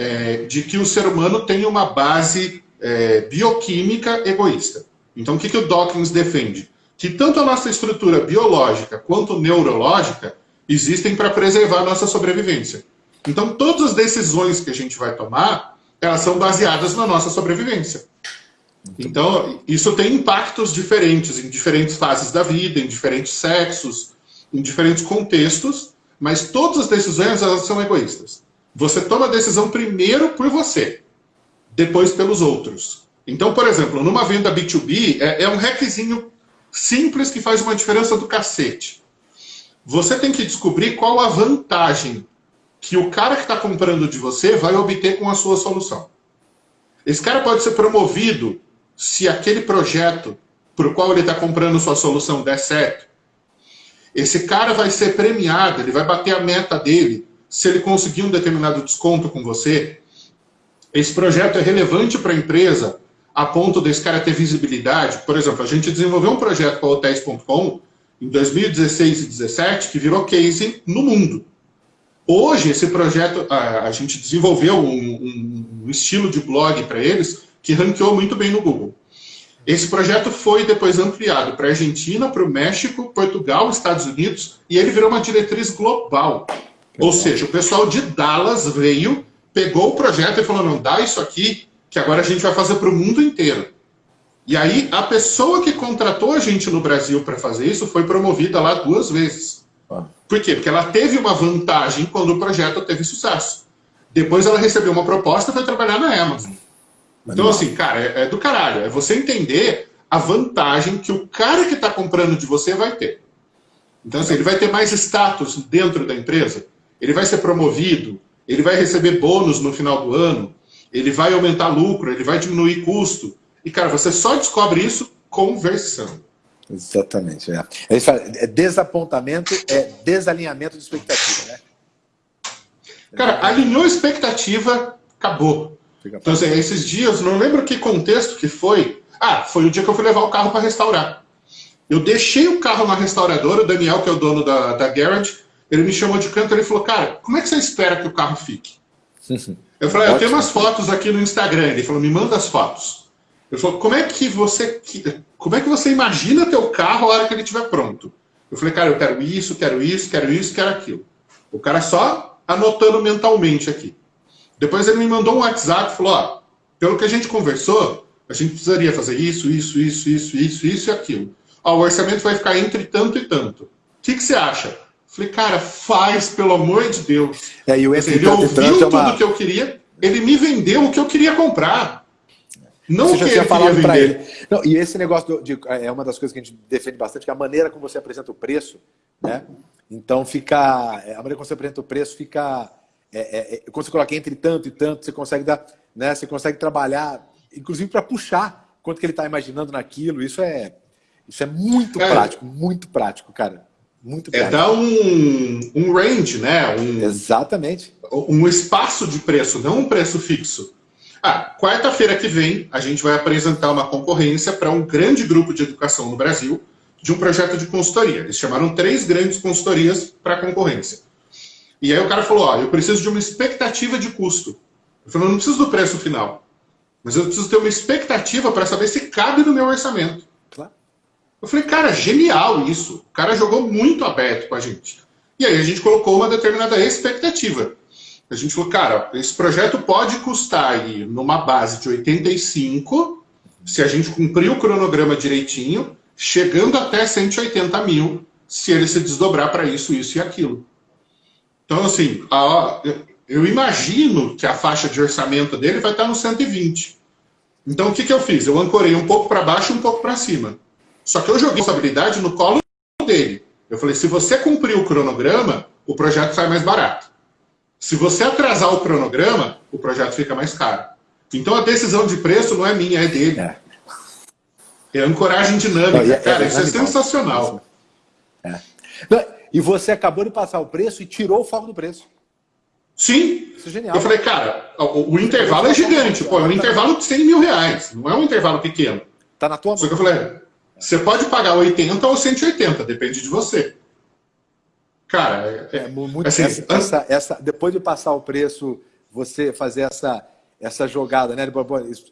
é, de que o ser humano tem uma base é, bioquímica egoísta. Então, o que, que o Dawkins defende? Que tanto a nossa estrutura biológica quanto neurológica existem para preservar a nossa sobrevivência. Então, todas as decisões que a gente vai tomar, elas são baseadas na nossa sobrevivência. Então, isso tem impactos diferentes em diferentes fases da vida, em diferentes sexos, em diferentes contextos, mas todas as decisões elas são egoístas. Você toma a decisão primeiro por você, depois pelos outros. Então, por exemplo, numa venda B2B, é, é um hackzinho simples que faz uma diferença do cacete. Você tem que descobrir qual a vantagem que o cara que está comprando de você vai obter com a sua solução. Esse cara pode ser promovido se aquele projeto para o qual ele está comprando sua solução der certo. Esse cara vai ser premiado, ele vai bater a meta dele se ele conseguir um determinado desconto com você, esse projeto é relevante para a empresa a ponto desse cara ter visibilidade. Por exemplo, a gente desenvolveu um projeto com a Hotéis.com em 2016 e 2017 que virou case no mundo. Hoje, esse projeto, a, a gente desenvolveu um, um, um estilo de blog para eles que ranqueou muito bem no Google. Esse projeto foi depois ampliado para a Argentina, para o México, Portugal, Estados Unidos, e ele virou uma diretriz global. Ou seja, o pessoal de Dallas veio, pegou o projeto e falou, não, dá isso aqui, que agora a gente vai fazer para o mundo inteiro. E aí, a pessoa que contratou a gente no Brasil para fazer isso foi promovida lá duas vezes. Ah. Por quê? Porque ela teve uma vantagem quando o projeto teve sucesso. Depois ela recebeu uma proposta e foi trabalhar na Amazon. Então, assim, cara, é, é do caralho. É você entender a vantagem que o cara que está comprando de você vai ter. Então, assim, ele vai ter mais status dentro da empresa ele vai ser promovido, ele vai receber bônus no final do ano, ele vai aumentar lucro, ele vai diminuir custo. E, cara, você só descobre isso conversando. Exatamente. É. É desapontamento, é desalinhamento de expectativa, né? Cara, alinhou expectativa, acabou. Então, assim, esses dias, não lembro que contexto que foi. Ah, foi o dia que eu fui levar o carro para restaurar. Eu deixei o carro na restauradora, o Daniel, que é o dono da, da Garage, ele me chamou de canto e falou, cara, como é que você espera que o carro fique? Eu falei, ah, eu tenho umas fotos aqui no Instagram. Ele falou, me manda as fotos. Ele falou, como é que você, como é que você imagina teu carro a hora que ele estiver pronto? Eu falei, cara, eu quero isso, quero isso, quero isso, quero aquilo. O cara só anotando mentalmente aqui. Depois ele me mandou um WhatsApp e falou, ó, pelo que a gente conversou, a gente precisaria fazer isso, isso, isso, isso, isso, isso e aquilo. Ó, o orçamento vai ficar entre tanto e tanto. O que, que você acha? Falei, cara, faz, pelo amor de Deus. É, e o ele ouviu tudo uma... que eu queria, ele me vendeu o que eu queria comprar. Não você já ele falado para ele. Não, e esse negócio de, é uma das coisas que a gente defende bastante, que é a maneira como você apresenta o preço, né? Então fica. É, a maneira como você apresenta o preço fica. É, é, é, quando você coloca entre tanto e tanto, você consegue dar. Né, você consegue trabalhar, inclusive para puxar quanto que ele está imaginando naquilo. Isso é, isso é muito é. prático, muito prático, cara. Muito. É dar um, um range, né? Um, Exatamente. Um espaço de preço, não um preço fixo. Ah, quarta-feira que vem, a gente vai apresentar uma concorrência para um grande grupo de educação no Brasil, de um projeto de consultoria. Eles chamaram três grandes consultorias para a concorrência. E aí o cara falou, ó, eu preciso de uma expectativa de custo. Eu falei, eu não preciso do preço final, mas eu preciso ter uma expectativa para saber se cabe no meu orçamento. Eu falei, cara, genial isso. O cara jogou muito aberto com a gente. E aí a gente colocou uma determinada expectativa. A gente falou, cara, esse projeto pode custar aí numa base de 85, se a gente cumprir o cronograma direitinho, chegando até 180 mil, se ele se desdobrar para isso, isso e aquilo. Então, assim, a, eu imagino que a faixa de orçamento dele vai estar no 120. Então, o que, que eu fiz? Eu ancorei um pouco para baixo e um pouco para cima. Só que eu joguei a responsabilidade no colo dele. Eu falei, se você cumprir o cronograma, o projeto sai mais barato. Se você atrasar o cronograma, o projeto fica mais caro. Então a decisão de preço não é minha, é dele. É, é ancoragem dinâmica. Não, é, Cara, é, isso é sensacional. É. Não, e você acabou de passar o preço e tirou o foco do preço. Sim. Isso é genial. Eu falei, cara, o, o intervalo é gigante. Pô, é um intervalo de 100 mil reais. Não é um intervalo pequeno. Tá na tua mão. Só que eu falei, você pode pagar 80 ou 180, depende de você. Cara, é, é muito assim, essa, essa, essa, depois de passar o preço, você fazer essa essa jogada, né?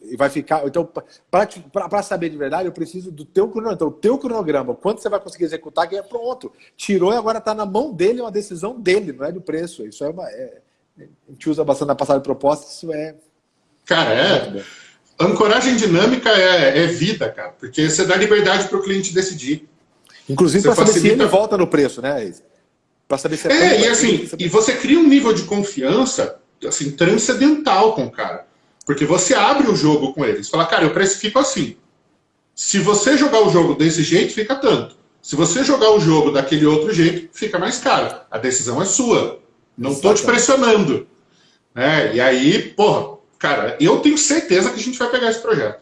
E vai ficar. Então, para saber de verdade, eu preciso do teu cronograma. Então, o teu cronograma, quanto você vai conseguir executar, que é pronto. Tirou e agora está na mão dele, é uma decisão dele, não é do preço. Isso é uma. É, a gente usa bastante na passada de proposta, isso é. Cara, é. Ancoragem dinâmica é, é vida, cara, porque você dá liberdade para o cliente decidir. Inclusive para facilita... saber se ele volta no preço, né? Para saber se é, é e assim, e você cria um nível de confiança assim, transcendental com o cara. Porque você abre o jogo com eles. Fala, cara, eu precifico assim. Se você jogar o jogo desse jeito, fica tanto. Se você jogar o jogo daquele outro jeito, fica mais caro. A decisão é sua. Não estou te pressionando. É, e aí, porra, cara, eu tenho certeza que a gente vai pegar esse projeto.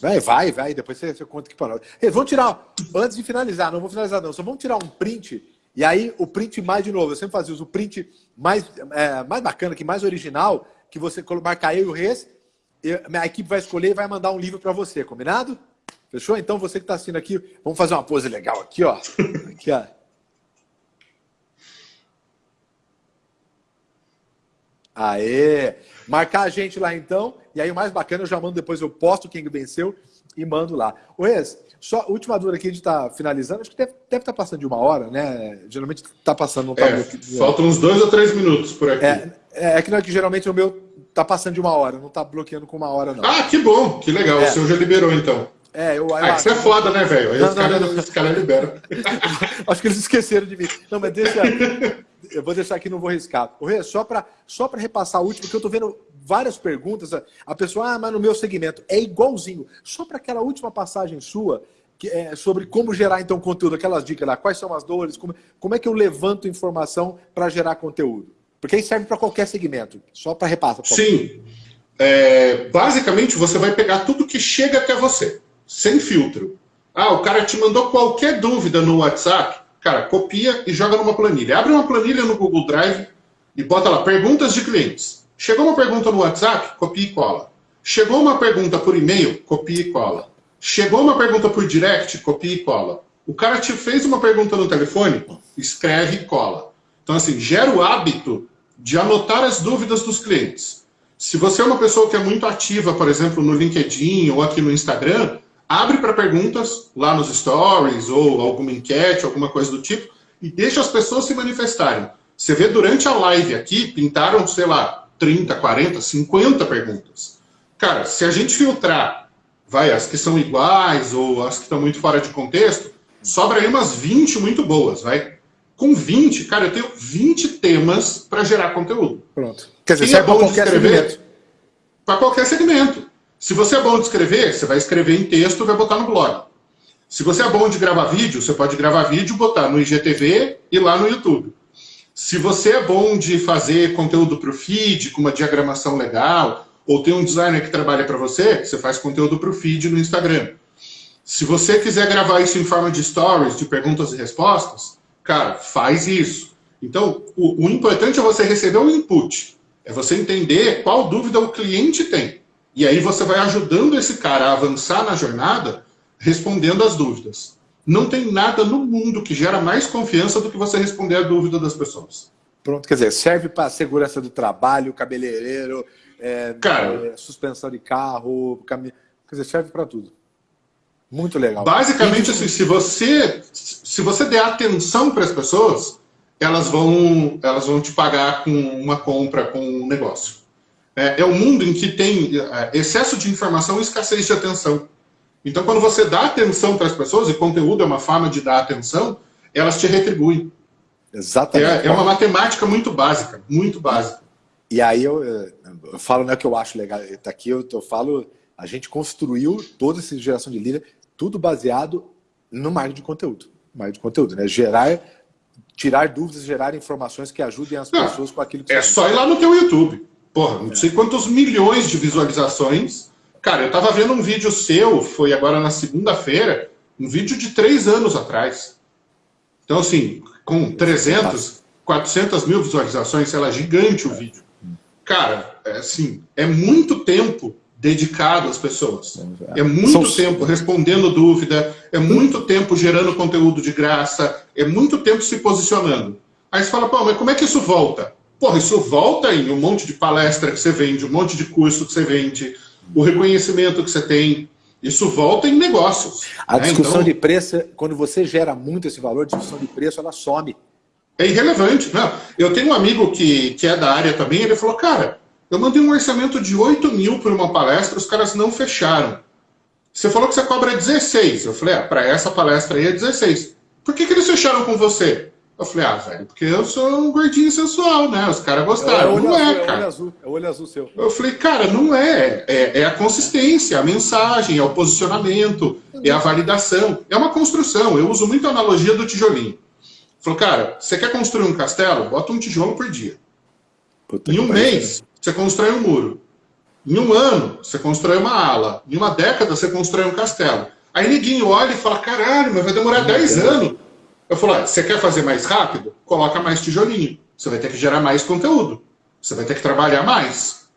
Vai, vai, vai. Depois você, você conta que parou. Vamos tirar, antes de finalizar, não vou finalizar não, só vamos tirar um print e aí o print mais de novo, eu sempre fazia o print mais, é, mais bacana, que mais original, que você marcar eu e o Reis, a equipe vai escolher e vai mandar um livro para você, combinado? Fechou? Então você que está assistindo aqui, vamos fazer uma pose legal aqui, ó. Aqui, ó. Aê! Marcar a gente lá então, e aí o mais bacana, eu já mando depois, eu posto quem venceu e mando lá. O Reis, só, última dúvida aqui, a gente está finalizando, acho que deve, estar tá passando de uma hora, né? Geralmente está passando, está é, Faltam uns dois ou três minutos por aqui. É, é, é que não é que geralmente o meu está passando de uma hora, não está bloqueando com uma hora, não. Ah, que bom, que legal. É. O seu já liberou, então. É, eu, eu, ah, isso é foda, né, velho? Aí os caras cara liberam. Acho que eles esqueceram de mim. Não, mas deixa. eu vou deixar aqui, não vou riscar. O Rê, só para só repassar o último, porque eu estou vendo várias perguntas. A pessoa, ah, mas no meu segmento é igualzinho. Só para aquela última passagem sua, que é sobre como gerar então conteúdo, aquelas dicas lá, quais são as dores, como, como é que eu levanto informação para gerar conteúdo? Porque isso serve para qualquer segmento, só para repassar. Sim. É, basicamente, você vai pegar tudo que chega até você, sem filtro. Ah, o cara te mandou qualquer dúvida no WhatsApp, cara, copia e joga numa planilha. Abre uma planilha no Google Drive e bota lá, perguntas de clientes. Chegou uma pergunta no WhatsApp, copia e cola. Chegou uma pergunta por e-mail, copia e cola. Chegou uma pergunta por direct, copia e cola. O cara te fez uma pergunta no telefone, escreve e cola. Então, assim, gera o hábito de anotar as dúvidas dos clientes. Se você é uma pessoa que é muito ativa, por exemplo, no LinkedIn ou aqui no Instagram, abre para perguntas lá nos stories ou alguma enquete, alguma coisa do tipo, e deixa as pessoas se manifestarem. Você vê durante a live aqui, pintaram, sei lá, 30, 40, 50 perguntas. Cara, se a gente filtrar, vai, as que são iguais ou as que estão muito fora de contexto, sobra aí umas 20 muito boas, vai. Com 20, cara, eu tenho 20 temas para gerar conteúdo. Pronto. Quer dizer, Quem é, é bom de escrever? Para qualquer segmento. Se você é bom de escrever, você vai escrever em texto e vai botar no blog. Se você é bom de gravar vídeo, você pode gravar vídeo, botar no IGTV e lá no YouTube. Se você é bom de fazer conteúdo para o feed, com uma diagramação legal, ou tem um designer que trabalha para você, você faz conteúdo para o feed no Instagram. Se você quiser gravar isso em forma de stories, de perguntas e respostas, cara, faz isso. Então, o, o importante é você receber o input. É você entender qual dúvida o cliente tem. E aí você vai ajudando esse cara a avançar na jornada, respondendo as dúvidas. Não tem nada no mundo que gera mais confiança do que você responder a dúvida das pessoas. Pronto, quer dizer, serve para segurança do trabalho, cabeleireiro, é, Cara, é, suspensão de carro, cam... quer dizer, serve para tudo. Muito legal. Basicamente, assim, se você, se você der atenção para as pessoas, elas vão, elas vão te pagar com uma compra, com um negócio. É, é um mundo em que tem é, excesso de informação e escassez de atenção. Então, quando você dá atenção para as pessoas, e conteúdo é uma forma de dar atenção, elas te retribuem. Exatamente. É, é uma matemática muito básica, muito básica. E aí eu, eu falo, né, que eu acho legal, tá aqui eu, eu falo, a gente construiu toda essa geração de líder, tudo baseado no marketing de conteúdo. Marketing de conteúdo, né? Gerar, tirar dúvidas, gerar informações que ajudem as não, pessoas com aquilo que É só ir lá no teu YouTube. Porra, não é. sei quantos milhões de visualizações. Cara, eu tava vendo um vídeo seu, foi agora na segunda-feira, um vídeo de três anos atrás. Então, assim, com 300, 400 mil visualizações, sei lá, gigante o vídeo. Cara, é assim, é muito tempo dedicado às pessoas. É muito São... tempo respondendo dúvida, é muito tempo gerando conteúdo de graça, é muito tempo se posicionando. Aí você fala, pô, mas como é que isso volta? Porra, isso volta em um monte de palestra que você vende, um monte de curso que você vende, o reconhecimento que você tem. Isso volta em negócios. A né? discussão então, de preço, quando você gera muito esse valor, a discussão de preço, ela some. É irrelevante. Não. Eu tenho um amigo que, que é da área também, ele falou, cara, eu mandei um orçamento de 8 mil por uma palestra, os caras não fecharam. Você falou que você cobra 16. Eu falei, ah, para essa palestra aí é 16. Por que, que eles fecharam com você? Eu falei, ah, velho, porque eu sou um gordinho sensual, né? Os caras gostaram. É, não é, azul, cara. É o olho azul, é o olho azul seu. Eu falei, cara, não é. é. É a consistência, a mensagem, é o posicionamento, é a validação. É uma construção. Eu uso muito a analogia do tijolinho. Falou, cara, você quer construir um castelo? Bota um tijolo por dia. Puta em um mês, você constrói um muro. Em um ano, você constrói uma ala. Em uma década, você constrói um castelo. Aí ninguém olha e fala, caralho, mas vai demorar 10 anos. Eu falo, ah, você quer fazer mais rápido? Coloca mais tijolinho. Você vai ter que gerar mais conteúdo. Você vai ter que trabalhar mais.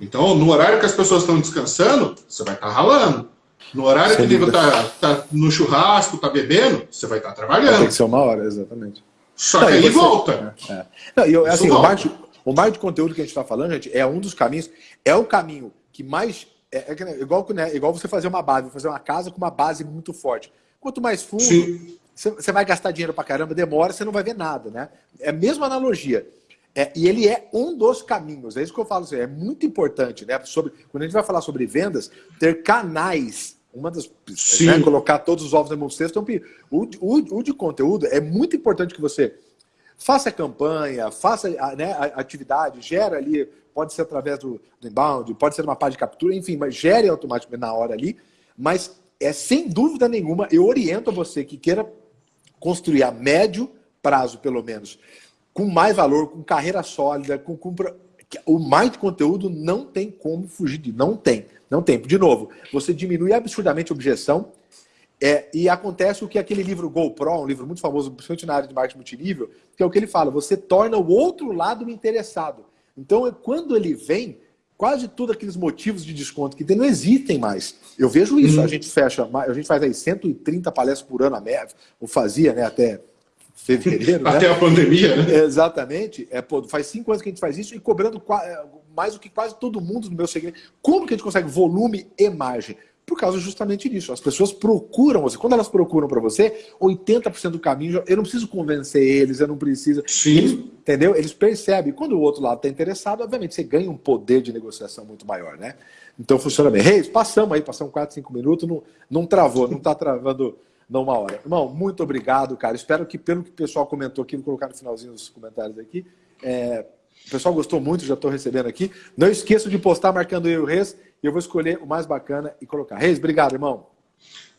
Então, no horário que as pessoas estão descansando, você vai estar tá ralando. No horário Sem que o livro está tá no churrasco, está bebendo, você vai estar tá trabalhando. Tem que ser uma hora, exatamente. Só Não, que aí você... volta. É, é. Não, eu, assim, o marketing, o marketing de conteúdo que a gente está falando, gente, é um dos caminhos, é o caminho que mais. É, é igual, né, igual você fazer uma base, fazer uma casa com uma base muito forte. Quanto mais fundo, Sim você vai gastar dinheiro pra caramba, demora, você não vai ver nada, né? É a mesma analogia. É, e ele é um dos caminhos, é isso que eu falo, assim, é muito importante, né? Sobre, quando a gente vai falar sobre vendas, ter canais, uma das. Né, colocar todos os ovos no mesmo cesto, então, o, o, o de conteúdo é muito importante que você faça campanha, faça né, atividade, gera ali, pode ser através do, do inbound, pode ser uma página de captura, enfim, mas gere automaticamente na hora ali, mas é sem dúvida nenhuma, eu oriento você que queira construir a médio prazo, pelo menos, com mais valor, com carreira sólida, com, com o mais conteúdo não tem como fugir de, não tem, não tem. De novo, você diminui absurdamente a objeção é, e acontece o que aquele livro GoPro, um livro muito famoso, principalmente na área de marketing multinível, que é o que ele fala, você torna o outro lado interessado. Então, quando ele vem, quase todos aqueles motivos de desconto que tem não existem mais. Eu vejo isso, uhum. a gente fecha, a gente faz aí 130 palestras por ano a média, ou fazia, né, até fevereiro. até né? a pandemia, né? Exatamente. É, pô, faz cinco anos que a gente faz isso e cobrando é, mais do que quase todo mundo no meu segmento. Como que a gente consegue volume e margem? Por causa justamente disso. As pessoas procuram você. Quando elas procuram para você, 80% do caminho, eu não preciso convencer eles, eu não preciso. Sim. Eles, entendeu? Eles percebem. Quando o outro lado está interessado, obviamente você ganha um poder de negociação muito maior, né? Então funciona bem. Reis, passamos aí, passamos 4, 5 minutos, não, não travou, não está travando numa hora. Irmão, muito obrigado, cara. Espero que, pelo que o pessoal comentou aqui, vou colocar no finalzinho dos comentários aqui. É, o pessoal gostou muito, já estou recebendo aqui. Não esqueça de postar marcando eu e o Reis, e eu vou escolher o mais bacana e colocar. Reis, obrigado, irmão.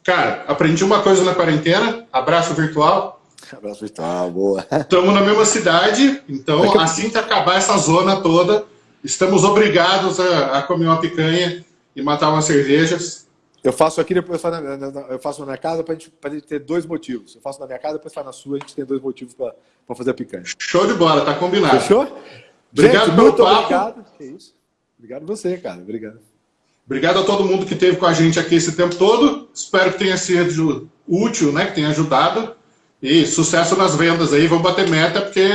Cara, aprendi uma coisa na quarentena. Abraço virtual. Abraço virtual, boa. Estamos na mesma cidade, então assim que acabar essa zona toda, estamos obrigados a, a comer uma picanha e matar umas cervejas. Eu faço aqui, depois eu faço na minha casa para a gente, gente ter dois motivos. Eu faço na minha casa, depois faz na sua, a gente tem dois motivos para fazer a picanha. Show de bola, tá combinado. Fechou? Obrigado gente, muito papo. obrigado. Que isso. Obrigado você, cara. Obrigado. Obrigado a todo mundo que esteve com a gente aqui esse tempo todo. Espero que tenha sido útil, né? Que tenha ajudado. E sucesso nas vendas aí. Vamos bater meta, porque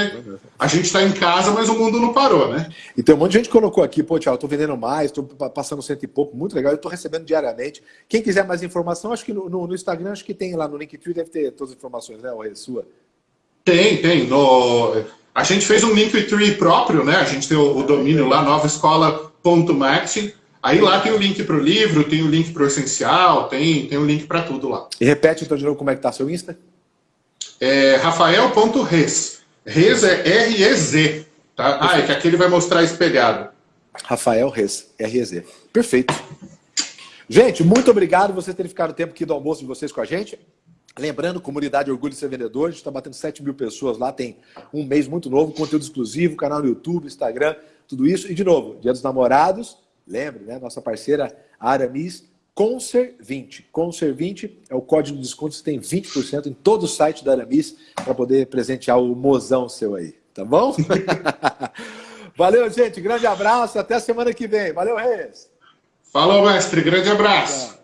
a gente está em casa, mas o mundo não parou, né? E tem um monte de gente que colocou aqui, pô, Tiago, estou vendendo mais, estou passando cento e pouco, muito legal, eu estou recebendo diariamente. Quem quiser mais informação, acho que no, no, no, Instagram, acho que tem lá no Linktree, deve ter todas as informações, né, Ué, sua? Tem, tem. No... A gente fez um Linktree próprio, né? A gente tem o, o domínio lá, novaescola.marketing. Aí lá tem o link para o livro, tem o link para o essencial, tem, tem o link para tudo lá. E repete então de novo como é que tá seu Insta? É rafael.res. Res é R-E-Z. Tá? Ah, é que aqui ele vai mostrar espelhado. Rafael Res, R-E-Z. Perfeito. Gente, muito obrigado por você ter ficado o tempo aqui do almoço de vocês com a gente. Lembrando, comunidade Orgulho de Ser Vendedor, a gente está batendo 7 mil pessoas lá, tem um mês muito novo, conteúdo exclusivo, canal no YouTube, Instagram, tudo isso. E de novo, Dia dos Namorados, lembre, né? Nossa parceira Aramis, Conser20. Conser20 é o código de desconto, você tem 20% em todo o site da Aramis para poder presentear o mozão seu aí, tá bom? Valeu, gente. Grande abraço. Até a semana que vem. Valeu, Reis. Falou, mestre. Grande abraço.